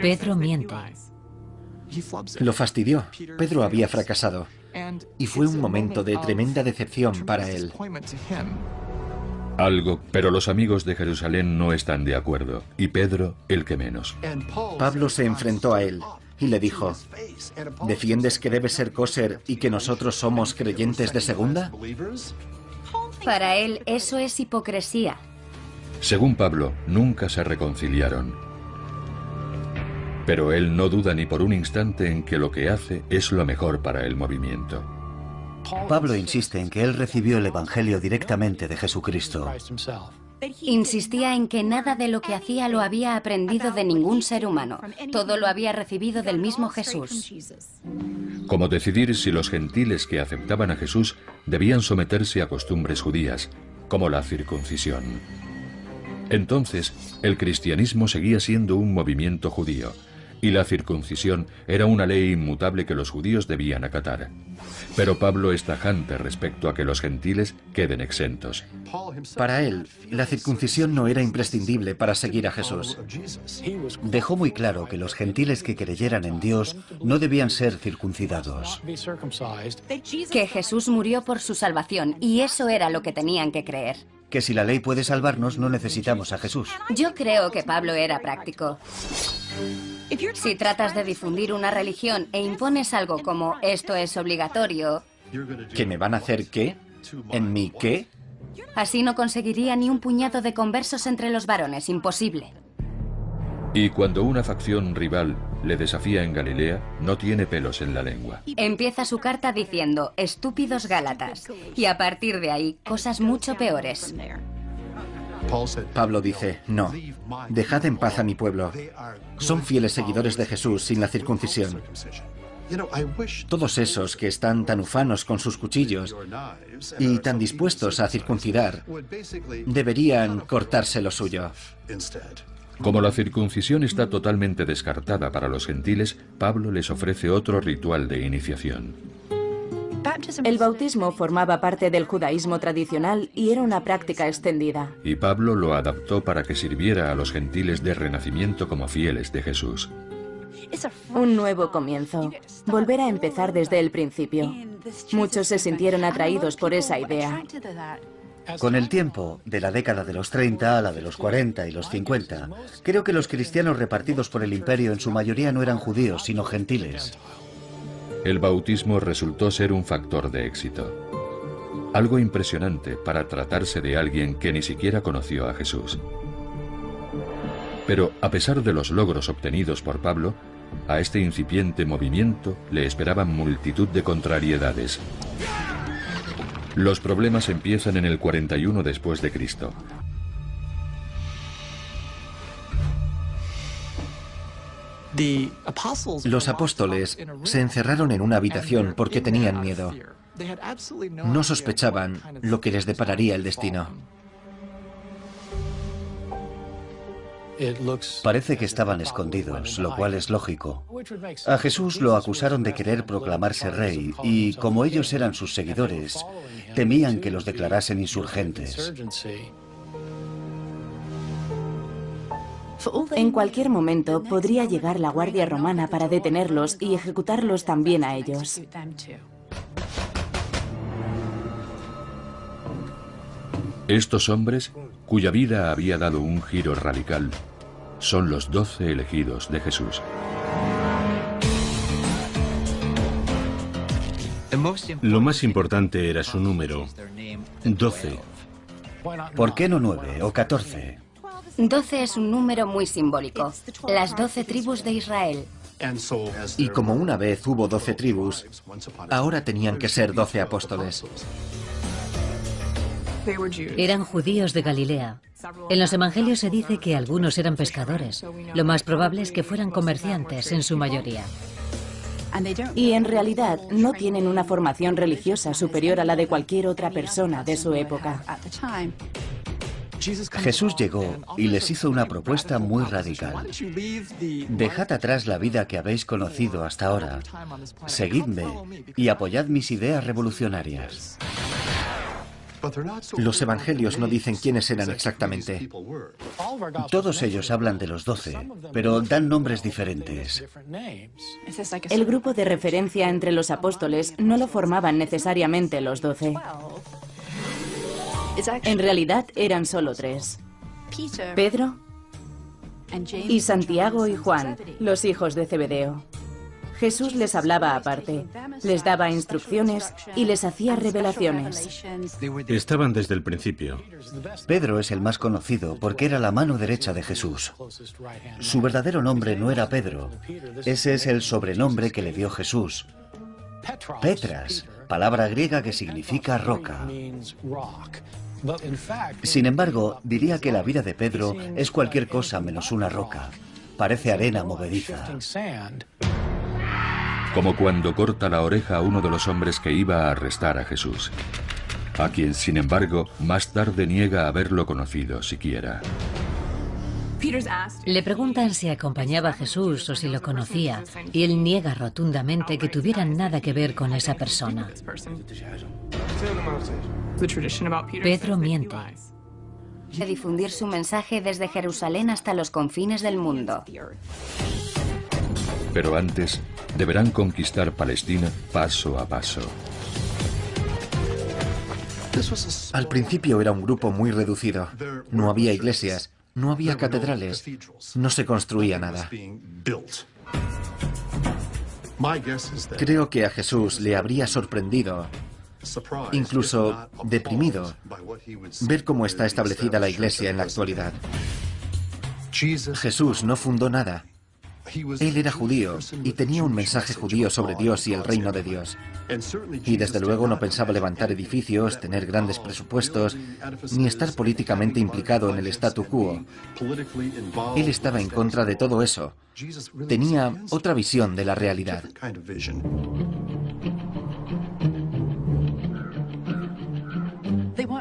Pedro miente. Lo fastidió. Pedro había fracasado. Y fue un momento de tremenda decepción para él. Algo, pero los amigos de Jerusalén no están de acuerdo, y Pedro el que menos. Pablo se enfrentó a él y le dijo, ¿defiendes que debe ser coser y que nosotros somos creyentes de segunda? Para él eso es hipocresía. Según Pablo, nunca se reconciliaron. Pero él no duda ni por un instante en que lo que hace es lo mejor para el movimiento. Pablo insiste en que él recibió el Evangelio directamente de Jesucristo. Insistía en que nada de lo que hacía lo había aprendido de ningún ser humano. Todo lo había recibido del mismo Jesús. Como decidir si los gentiles que aceptaban a Jesús debían someterse a costumbres judías, como la circuncisión. Entonces, el cristianismo seguía siendo un movimiento judío, y la circuncisión era una ley inmutable que los judíos debían acatar. Pero Pablo es tajante respecto a que los gentiles queden exentos. Para él, la circuncisión no era imprescindible para seguir a Jesús. Dejó muy claro que los gentiles que creyeran en Dios no debían ser circuncidados. Que Jesús murió por su salvación y eso era lo que tenían que creer. Que si la ley puede salvarnos, no necesitamos a Jesús. Yo creo que Pablo era práctico. Si tratas de difundir una religión e impones algo como esto es obligatorio... ¿Que me van a hacer qué? ¿En mi qué? Así no conseguiría ni un puñado de conversos entre los varones, imposible. Y cuando una facción rival le desafía en Galilea, no tiene pelos en la lengua. Empieza su carta diciendo, estúpidos Gálatas, y a partir de ahí, cosas mucho peores. Pablo dice, no, dejad en paz a mi pueblo. Son fieles seguidores de Jesús sin la circuncisión. Todos esos que están tan ufanos con sus cuchillos y tan dispuestos a circuncidar, deberían cortarse lo suyo. Como la circuncisión está totalmente descartada para los gentiles, Pablo les ofrece otro ritual de iniciación. El bautismo formaba parte del judaísmo tradicional y era una práctica extendida. Y Pablo lo adaptó para que sirviera a los gentiles de renacimiento como fieles de Jesús. Un nuevo comienzo. Volver a empezar desde el principio. Muchos se sintieron atraídos por esa idea. Con el tiempo, de la década de los 30 a la de los 40 y los 50, creo que los cristianos repartidos por el imperio en su mayoría no eran judíos, sino gentiles. El bautismo resultó ser un factor de éxito. Algo impresionante para tratarse de alguien que ni siquiera conoció a Jesús. Pero a pesar de los logros obtenidos por Pablo, a este incipiente movimiento le esperaban multitud de contrariedades. Los problemas empiezan en el 41 después de Cristo. Los apóstoles se encerraron en una habitación porque tenían miedo. No sospechaban lo que les depararía el destino. Parece que estaban escondidos, lo cual es lógico. A Jesús lo acusaron de querer proclamarse rey y, como ellos eran sus seguidores, temían que los declarasen insurgentes. En cualquier momento podría llegar la Guardia Romana para detenerlos y ejecutarlos también a ellos. Estos hombres, cuya vida había dado un giro radical, son los doce elegidos de Jesús. Lo más importante era su número, doce. ¿Por qué no nueve o catorce? Doce es un número muy simbólico. Las doce tribus de Israel. Y como una vez hubo doce tribus, ahora tenían que ser doce apóstoles. Eran judíos de Galilea. En los evangelios se dice que algunos eran pescadores. Lo más probable es que fueran comerciantes en su mayoría. Y en realidad no tienen una formación religiosa superior a la de cualquier otra persona de su época. Jesús llegó y les hizo una propuesta muy radical. Dejad atrás la vida que habéis conocido hasta ahora. Seguidme y apoyad mis ideas revolucionarias. Los evangelios no dicen quiénes eran exactamente. Todos ellos hablan de los doce, pero dan nombres diferentes. El grupo de referencia entre los apóstoles no lo formaban necesariamente los doce. En realidad eran solo tres. Pedro y Santiago y Juan, los hijos de Zebedeo. Jesús les hablaba aparte, les daba instrucciones y les hacía revelaciones. Estaban desde el principio. Pedro es el más conocido porque era la mano derecha de Jesús. Su verdadero nombre no era Pedro. Ese es el sobrenombre que le dio Jesús. Petras, palabra griega que significa roca. Sin embargo, diría que la vida de Pedro es cualquier cosa menos una roca. Parece arena movediza. Como cuando corta la oreja a uno de los hombres que iba a arrestar a Jesús, a quien, sin embargo, más tarde niega haberlo conocido siquiera. Le preguntan si acompañaba a Jesús o si lo conocía, y él niega rotundamente que tuvieran nada que ver con esa persona. Pedro miente. De difundir su mensaje desde Jerusalén hasta los confines del mundo. Pero antes, deberán conquistar Palestina paso a paso. Al principio era un grupo muy reducido. No había iglesias, no había catedrales, no se construía nada. Creo que a Jesús le habría sorprendido, incluso deprimido, ver cómo está establecida la iglesia en la actualidad. Jesús no fundó nada. Él era judío y tenía un mensaje judío sobre Dios y el reino de Dios. Y desde luego no pensaba levantar edificios, tener grandes presupuestos, ni estar políticamente implicado en el statu quo. Él estaba en contra de todo eso. Tenía otra visión de la realidad.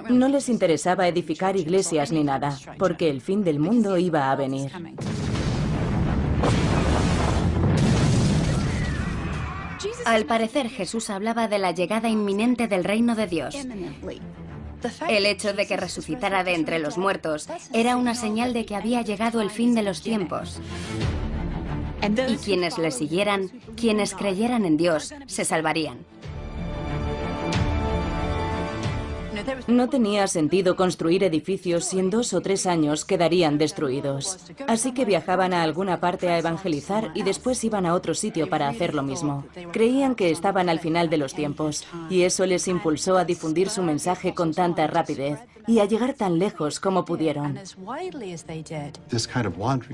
No les interesaba edificar iglesias ni nada, porque el fin del mundo iba a venir. Al parecer Jesús hablaba de la llegada inminente del reino de Dios. El hecho de que resucitara de entre los muertos era una señal de que había llegado el fin de los tiempos. Y quienes le siguieran, quienes creyeran en Dios, se salvarían. No tenía sentido construir edificios si en dos o tres años quedarían destruidos. Así que viajaban a alguna parte a evangelizar y después iban a otro sitio para hacer lo mismo. Creían que estaban al final de los tiempos y eso les impulsó a difundir su mensaje con tanta rapidez y a llegar tan lejos como pudieron.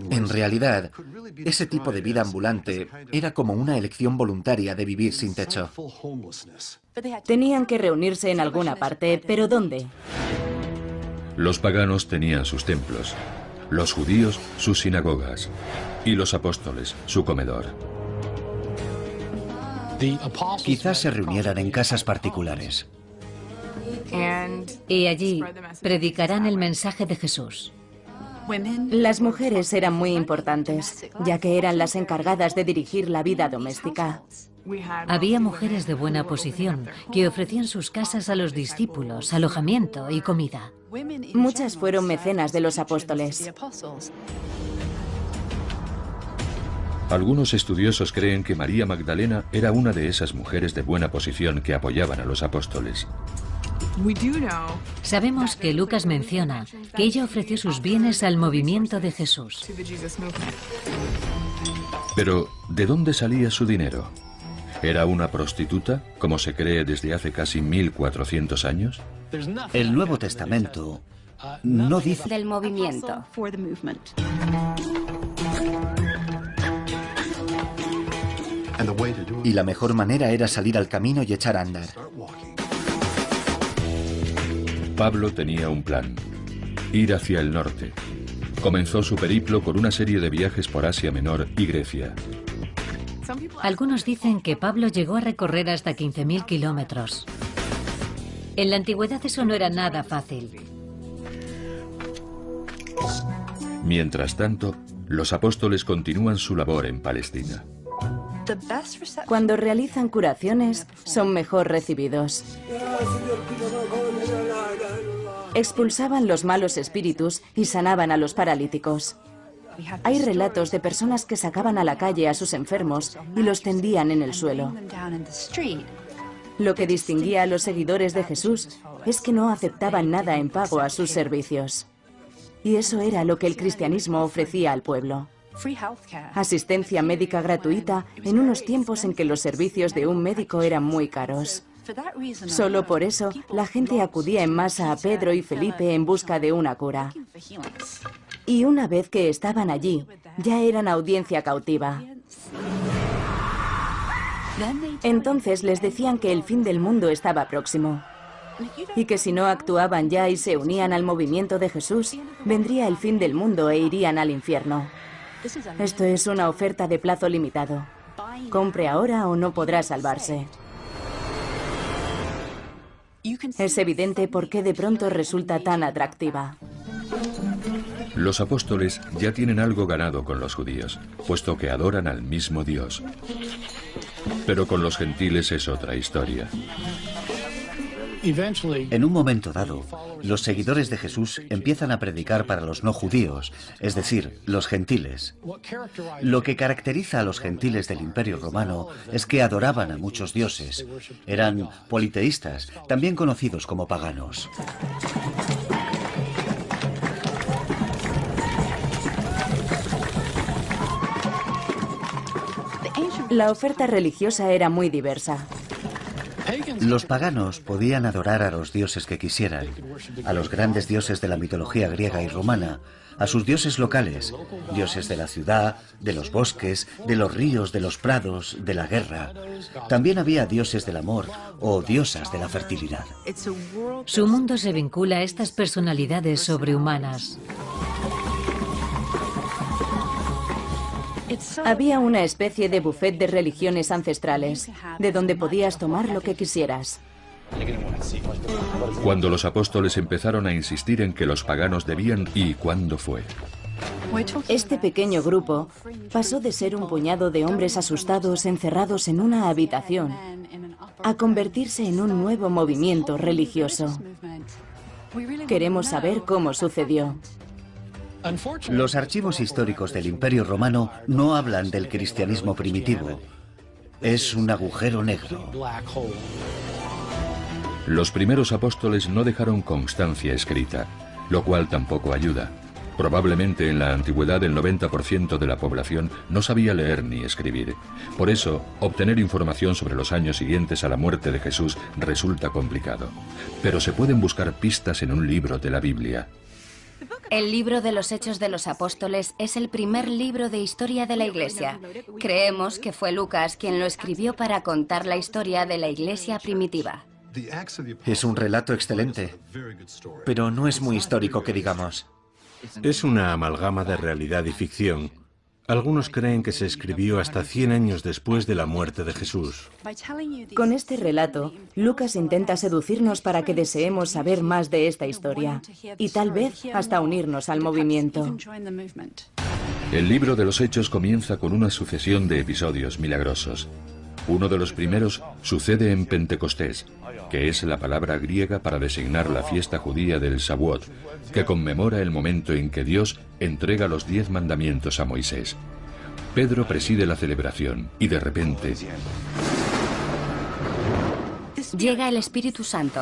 En realidad, ese tipo de vida ambulante era como una elección voluntaria de vivir sin techo. Tenían que reunirse en alguna parte, pero ¿dónde? Los paganos tenían sus templos, los judíos sus sinagogas y los apóstoles su comedor. Quizás se reunieran en casas particulares. Y allí predicarán el mensaje de Jesús. Las mujeres eran muy importantes, ya que eran las encargadas de dirigir la vida doméstica. Había mujeres de buena posición que ofrecían sus casas a los discípulos, alojamiento y comida. Muchas fueron mecenas de los apóstoles. Algunos estudiosos creen que María Magdalena era una de esas mujeres de buena posición que apoyaban a los apóstoles. Sabemos que Lucas menciona que ella ofreció sus bienes al movimiento de Jesús. Pero, ¿de dónde salía su dinero? ¿Era una prostituta, como se cree desde hace casi 1400 años? El Nuevo Testamento no dice... Del movimiento. Y la mejor manera era salir al camino y echar a andar. Pablo tenía un plan, ir hacia el norte. Comenzó su periplo con una serie de viajes por Asia Menor y Grecia. Algunos dicen que Pablo llegó a recorrer hasta 15.000 kilómetros. En la antigüedad eso no era nada fácil. Mientras tanto, los apóstoles continúan su labor en Palestina. Cuando realizan curaciones, son mejor recibidos. Expulsaban los malos espíritus y sanaban a los paralíticos. Hay relatos de personas que sacaban a la calle a sus enfermos y los tendían en el suelo. Lo que distinguía a los seguidores de Jesús es que no aceptaban nada en pago a sus servicios. Y eso era lo que el cristianismo ofrecía al pueblo. Asistencia médica gratuita en unos tiempos en que los servicios de un médico eran muy caros. Solo por eso la gente acudía en masa a Pedro y Felipe en busca de una cura. Y una vez que estaban allí, ya eran audiencia cautiva. Entonces les decían que el fin del mundo estaba próximo. y que si no actuaban ya y se unían al movimiento de Jesús, vendría el fin del mundo e irían al infierno. Esto es una oferta de plazo limitado. Compre ahora o no podrá salvarse. Es evidente por qué de pronto resulta tan atractiva. Los apóstoles ya tienen algo ganado con los judíos, puesto que adoran al mismo Dios. Pero con los gentiles es otra historia. En un momento dado, los seguidores de Jesús empiezan a predicar para los no judíos, es decir, los gentiles. Lo que caracteriza a los gentiles del Imperio Romano es que adoraban a muchos dioses. Eran politeístas, también conocidos como paganos. La oferta religiosa era muy diversa. Los paganos podían adorar a los dioses que quisieran, a los grandes dioses de la mitología griega y romana, a sus dioses locales, dioses de la ciudad, de los bosques, de los ríos, de los prados, de la guerra. También había dioses del amor o diosas de la fertilidad. Su mundo se vincula a estas personalidades sobrehumanas. Había una especie de buffet de religiones ancestrales, de donde podías tomar lo que quisieras. Cuando los apóstoles empezaron a insistir en que los paganos debían y cuándo fue. Este pequeño grupo pasó de ser un puñado de hombres asustados encerrados en una habitación a convertirse en un nuevo movimiento religioso. Queremos saber cómo sucedió. Los archivos históricos del Imperio Romano no hablan del cristianismo primitivo. Es un agujero negro. Los primeros apóstoles no dejaron constancia escrita, lo cual tampoco ayuda. Probablemente en la antigüedad el 90% de la población no sabía leer ni escribir. Por eso, obtener información sobre los años siguientes a la muerte de Jesús resulta complicado. Pero se pueden buscar pistas en un libro de la Biblia. El libro de los Hechos de los Apóstoles es el primer libro de historia de la Iglesia. Creemos que fue Lucas quien lo escribió para contar la historia de la Iglesia primitiva. Es un relato excelente, pero no es muy histórico que digamos. Es una amalgama de realidad y ficción. Algunos creen que se escribió hasta 100 años después de la muerte de Jesús. Con este relato, Lucas intenta seducirnos para que deseemos saber más de esta historia y tal vez hasta unirnos al movimiento. El libro de los Hechos comienza con una sucesión de episodios milagrosos. Uno de los primeros sucede en Pentecostés, que es la palabra griega para designar la fiesta judía del Shavuot, que conmemora el momento en que Dios entrega los diez mandamientos a Moisés. Pedro preside la celebración y de repente... Llega el Espíritu Santo.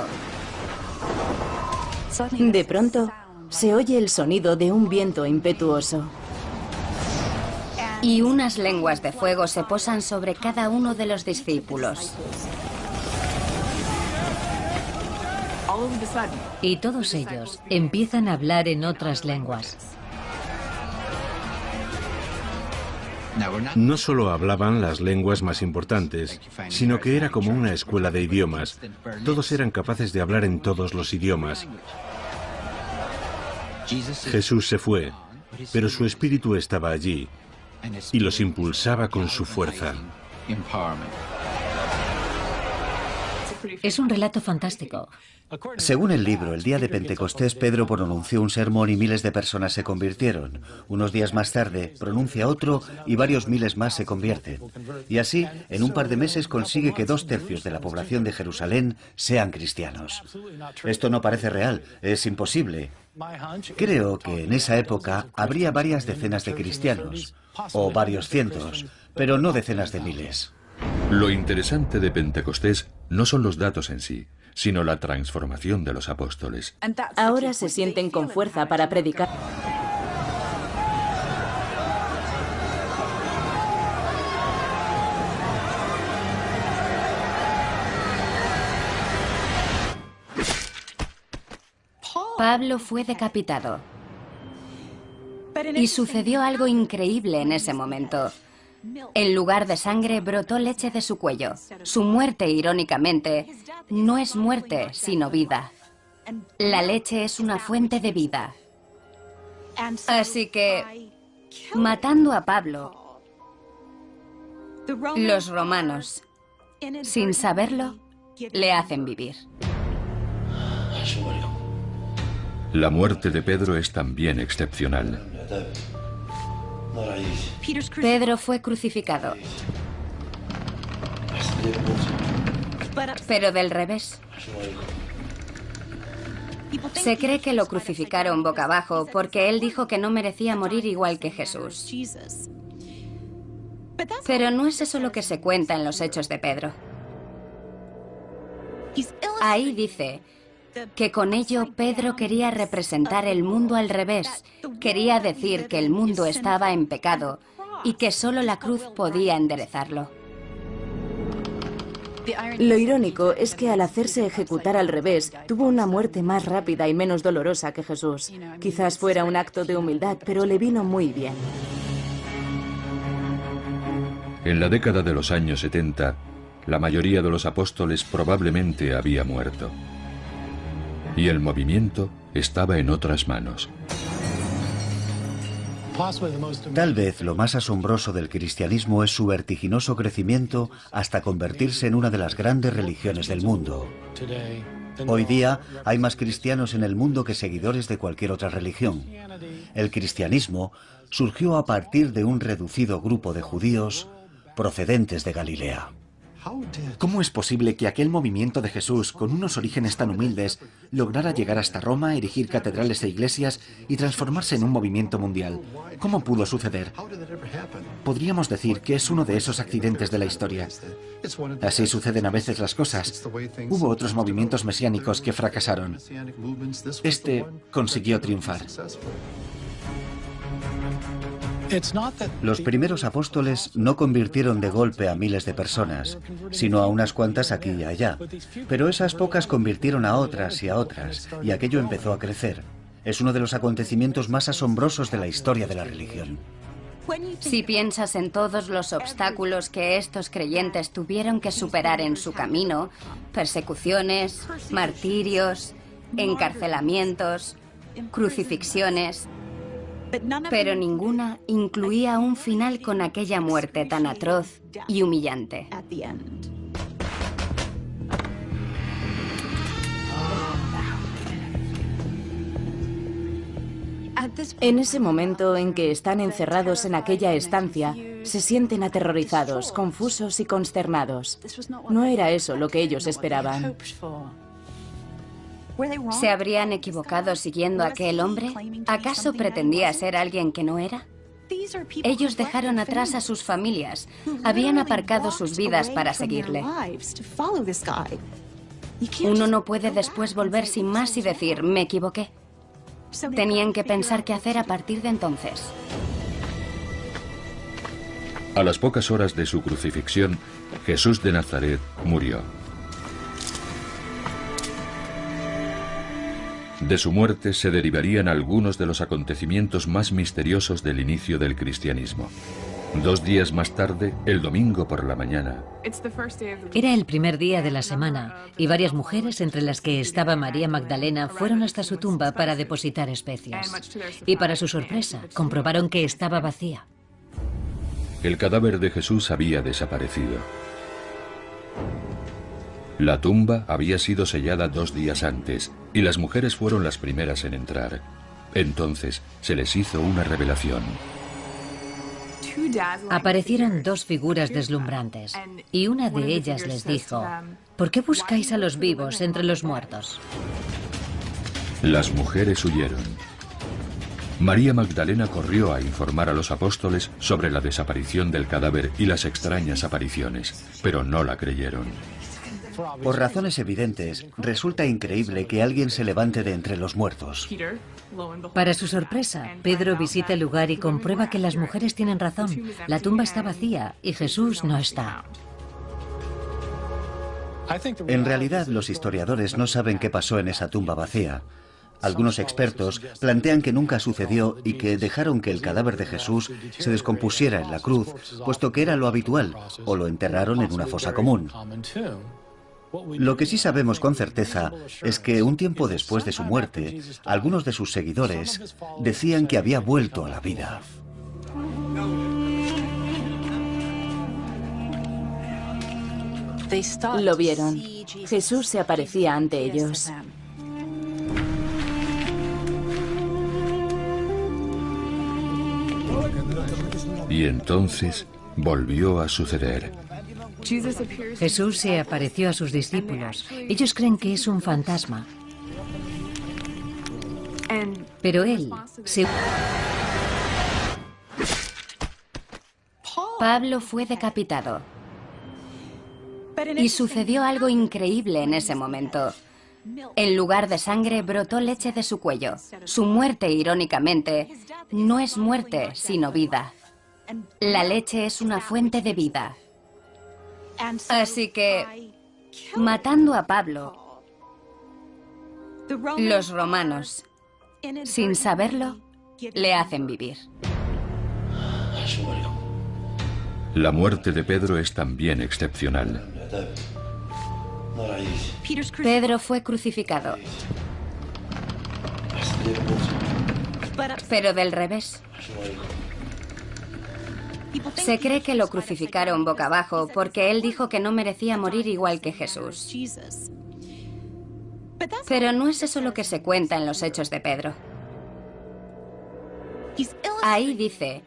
De pronto, se oye el sonido de un viento impetuoso. Y unas lenguas de fuego se posan sobre cada uno de los discípulos. Y todos ellos empiezan a hablar en otras lenguas. No solo hablaban las lenguas más importantes, sino que era como una escuela de idiomas. Todos eran capaces de hablar en todos los idiomas. Jesús se fue, pero su espíritu estaba allí y los impulsaba con su fuerza. Es un relato fantástico. Según el libro, el día de Pentecostés Pedro pronunció un sermón y miles de personas se convirtieron. Unos días más tarde pronuncia otro y varios miles más se convierten. Y así, en un par de meses consigue que dos tercios de la población de Jerusalén sean cristianos. Esto no parece real, es imposible. Creo que en esa época habría varias decenas de cristianos, o varios cientos, pero no decenas de miles. Lo interesante de Pentecostés no son los datos en sí, sino la transformación de los apóstoles. Ahora se sienten con fuerza para predicar. Pablo fue decapitado. Y sucedió algo increíble en ese momento. En lugar de sangre brotó leche de su cuello. Su muerte, irónicamente, no es muerte, sino vida. La leche es una fuente de vida. Así que, matando a Pablo, los romanos, sin saberlo, le hacen vivir. La muerte de Pedro es también excepcional. Pedro fue crucificado. Pero del revés. Se cree que lo crucificaron boca abajo porque él dijo que no merecía morir igual que Jesús. Pero no es eso lo que se cuenta en los hechos de Pedro. Ahí dice que con ello Pedro quería representar el mundo al revés. Quería decir que el mundo estaba en pecado y que solo la cruz podía enderezarlo. Lo irónico es que al hacerse ejecutar al revés, tuvo una muerte más rápida y menos dolorosa que Jesús. Quizás fuera un acto de humildad, pero le vino muy bien. En la década de los años 70, la mayoría de los apóstoles probablemente había muerto. Y el movimiento estaba en otras manos. Tal vez lo más asombroso del cristianismo es su vertiginoso crecimiento hasta convertirse en una de las grandes religiones del mundo. Hoy día hay más cristianos en el mundo que seguidores de cualquier otra religión. El cristianismo surgió a partir de un reducido grupo de judíos procedentes de Galilea. ¿Cómo es posible que aquel movimiento de Jesús, con unos orígenes tan humildes, lograra llegar hasta Roma, erigir catedrales e iglesias y transformarse en un movimiento mundial? ¿Cómo pudo suceder? Podríamos decir que es uno de esos accidentes de la historia. Así suceden a veces las cosas. Hubo otros movimientos mesiánicos que fracasaron. Este consiguió triunfar. Los primeros apóstoles no convirtieron de golpe a miles de personas, sino a unas cuantas aquí y allá. Pero esas pocas convirtieron a otras y a otras, y aquello empezó a crecer. Es uno de los acontecimientos más asombrosos de la historia de la religión. Si piensas en todos los obstáculos que estos creyentes tuvieron que superar en su camino, persecuciones, martirios, encarcelamientos, crucifixiones, pero ninguna incluía un final con aquella muerte tan atroz y humillante. En ese momento en que están encerrados en aquella estancia, se sienten aterrorizados, confusos y consternados. No era eso lo que ellos esperaban. ¿Se habrían equivocado siguiendo a aquel hombre? ¿Acaso pretendía ser alguien que no era? Ellos dejaron atrás a sus familias, habían aparcado sus vidas para seguirle. Uno no puede después volver sin más y decir, me equivoqué. Tenían que pensar qué hacer a partir de entonces. A las pocas horas de su crucifixión, Jesús de Nazaret murió. De su muerte se derivarían algunos de los acontecimientos más misteriosos del inicio del cristianismo. Dos días más tarde, el domingo por la mañana. Era el primer día de la semana y varias mujeres, entre las que estaba María Magdalena, fueron hasta su tumba para depositar especias. Y para su sorpresa, comprobaron que estaba vacía. El cadáver de Jesús había desaparecido. La tumba había sido sellada dos días antes y las mujeres fueron las primeras en entrar. Entonces se les hizo una revelación. Aparecieron dos figuras deslumbrantes y una de ellas les dijo, ¿por qué buscáis a los vivos entre los muertos? Las mujeres huyeron. María Magdalena corrió a informar a los apóstoles sobre la desaparición del cadáver y las extrañas apariciones, pero no la creyeron. Por razones evidentes, resulta increíble que alguien se levante de entre los muertos. Para su sorpresa, Pedro visita el lugar y comprueba que las mujeres tienen razón. La tumba está vacía y Jesús no está. En realidad, los historiadores no saben qué pasó en esa tumba vacía. Algunos expertos plantean que nunca sucedió y que dejaron que el cadáver de Jesús se descompusiera en la cruz, puesto que era lo habitual, o lo enterraron en una fosa común. Lo que sí sabemos con certeza es que un tiempo después de su muerte, algunos de sus seguidores decían que había vuelto a la vida. Lo vieron. Jesús se aparecía ante ellos. Y entonces volvió a suceder. Jesús se apareció a sus discípulos. Ellos creen que es un fantasma. Pero él se... Pablo fue decapitado. Y sucedió algo increíble en ese momento. En lugar de sangre brotó leche de su cuello. Su muerte, irónicamente, no es muerte, sino vida. La leche es una fuente de vida. Así que, matando a Pablo, los romanos, sin saberlo, le hacen vivir. La muerte de Pedro es también excepcional. Pedro fue crucificado. Pero del revés. Se cree que lo crucificaron boca abajo porque él dijo que no merecía morir igual que Jesús. Pero no es eso lo que se cuenta en los hechos de Pedro. Ahí dice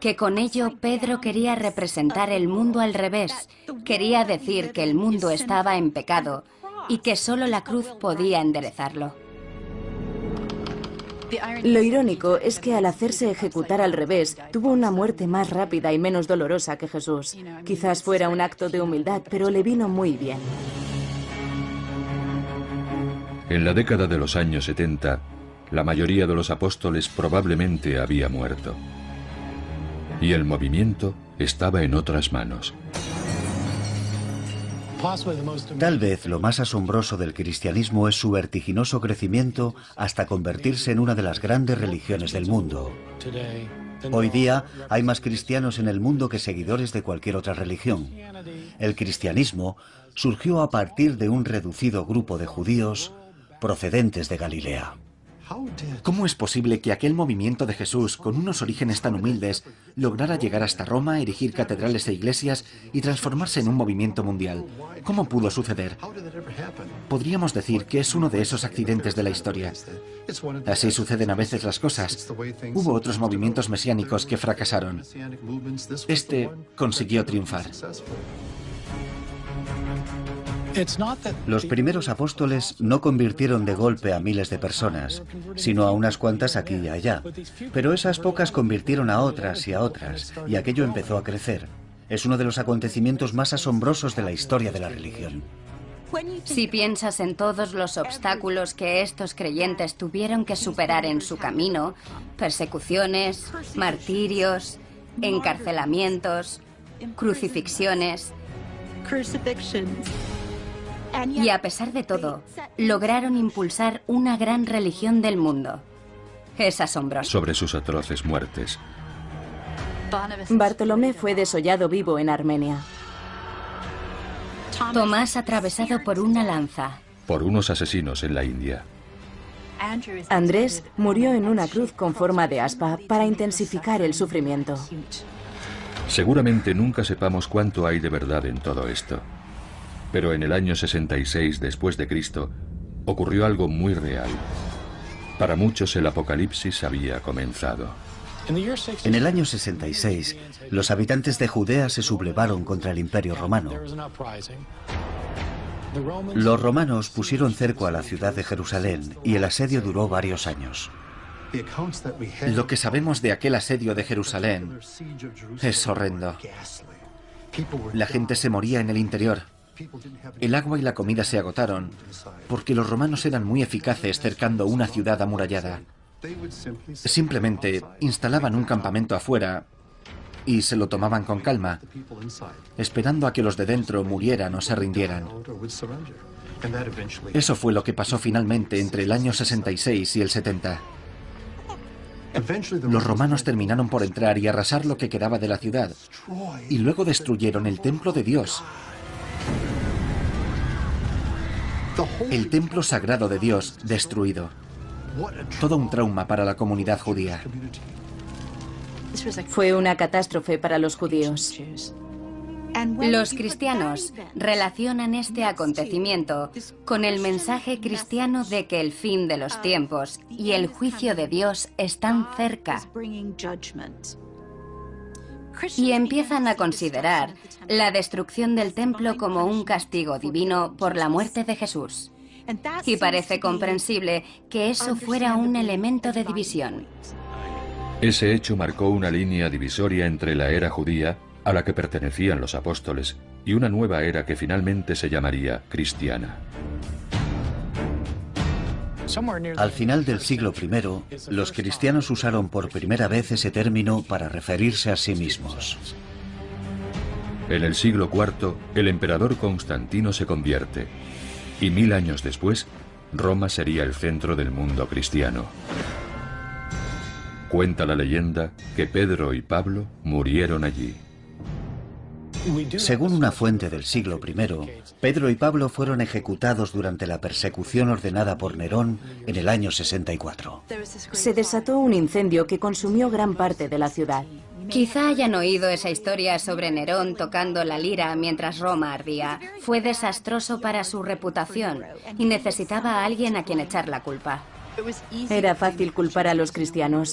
que con ello Pedro quería representar el mundo al revés. Quería decir que el mundo estaba en pecado y que solo la cruz podía enderezarlo. Lo irónico es que al hacerse ejecutar al revés, tuvo una muerte más rápida y menos dolorosa que Jesús. Quizás fuera un acto de humildad, pero le vino muy bien. En la década de los años 70, la mayoría de los apóstoles probablemente había muerto. Y el movimiento estaba en otras manos. Tal vez lo más asombroso del cristianismo es su vertiginoso crecimiento hasta convertirse en una de las grandes religiones del mundo. Hoy día hay más cristianos en el mundo que seguidores de cualquier otra religión. El cristianismo surgió a partir de un reducido grupo de judíos procedentes de Galilea. ¿Cómo es posible que aquel movimiento de Jesús, con unos orígenes tan humildes, lograra llegar hasta Roma, erigir catedrales e iglesias y transformarse en un movimiento mundial? ¿Cómo pudo suceder? Podríamos decir que es uno de esos accidentes de la historia. Así suceden a veces las cosas. Hubo otros movimientos mesiánicos que fracasaron. Este consiguió triunfar. Los primeros apóstoles no convirtieron de golpe a miles de personas, sino a unas cuantas aquí y allá. Pero esas pocas convirtieron a otras y a otras, y aquello empezó a crecer. Es uno de los acontecimientos más asombrosos de la historia de la religión. Si piensas en todos los obstáculos que estos creyentes tuvieron que superar en su camino, persecuciones, martirios, encarcelamientos, crucifixiones, y a pesar de todo, lograron impulsar una gran religión del mundo. Es asombroso. Sobre sus atroces muertes. Bartolomé fue desollado vivo en Armenia. Tomás atravesado por una lanza. Por unos asesinos en la India. Andrés murió en una cruz con forma de aspa para intensificar el sufrimiento. Seguramente nunca sepamos cuánto hay de verdad en todo esto. Pero en el año 66 después de Cristo ocurrió algo muy real. Para muchos el apocalipsis había comenzado. En el año 66, los habitantes de Judea se sublevaron contra el Imperio Romano. Los romanos pusieron cerco a la ciudad de Jerusalén y el asedio duró varios años. Lo que sabemos de aquel asedio de Jerusalén es horrendo. La gente se moría en el interior. El agua y la comida se agotaron porque los romanos eran muy eficaces cercando una ciudad amurallada. Simplemente instalaban un campamento afuera y se lo tomaban con calma, esperando a que los de dentro murieran o se rindieran. Eso fue lo que pasó finalmente entre el año 66 y el 70. Los romanos terminaron por entrar y arrasar lo que quedaba de la ciudad, y luego destruyeron el templo de Dios. El templo sagrado de Dios destruido. Todo un trauma para la comunidad judía. Fue una catástrofe para los judíos. Los cristianos relacionan este acontecimiento con el mensaje cristiano de que el fin de los tiempos y el juicio de Dios están cerca. Y empiezan a considerar la destrucción del templo como un castigo divino por la muerte de Jesús. Y parece comprensible que eso fuera un elemento de división. Ese hecho marcó una línea divisoria entre la era judía a la que pertenecían los apóstoles y una nueva era que finalmente se llamaría cristiana. Al final del siglo I, los cristianos usaron por primera vez ese término para referirse a sí mismos. En el siglo IV, el emperador Constantino se convierte, y mil años después, Roma sería el centro del mundo cristiano. Cuenta la leyenda que Pedro y Pablo murieron allí. Según una fuente del siglo I, Pedro y Pablo fueron ejecutados durante la persecución ordenada por Nerón en el año 64. Se desató un incendio que consumió gran parte de la ciudad. Quizá hayan oído esa historia sobre Nerón tocando la lira mientras Roma ardía. Fue desastroso para su reputación y necesitaba a alguien a quien echar la culpa. Era fácil culpar a los cristianos.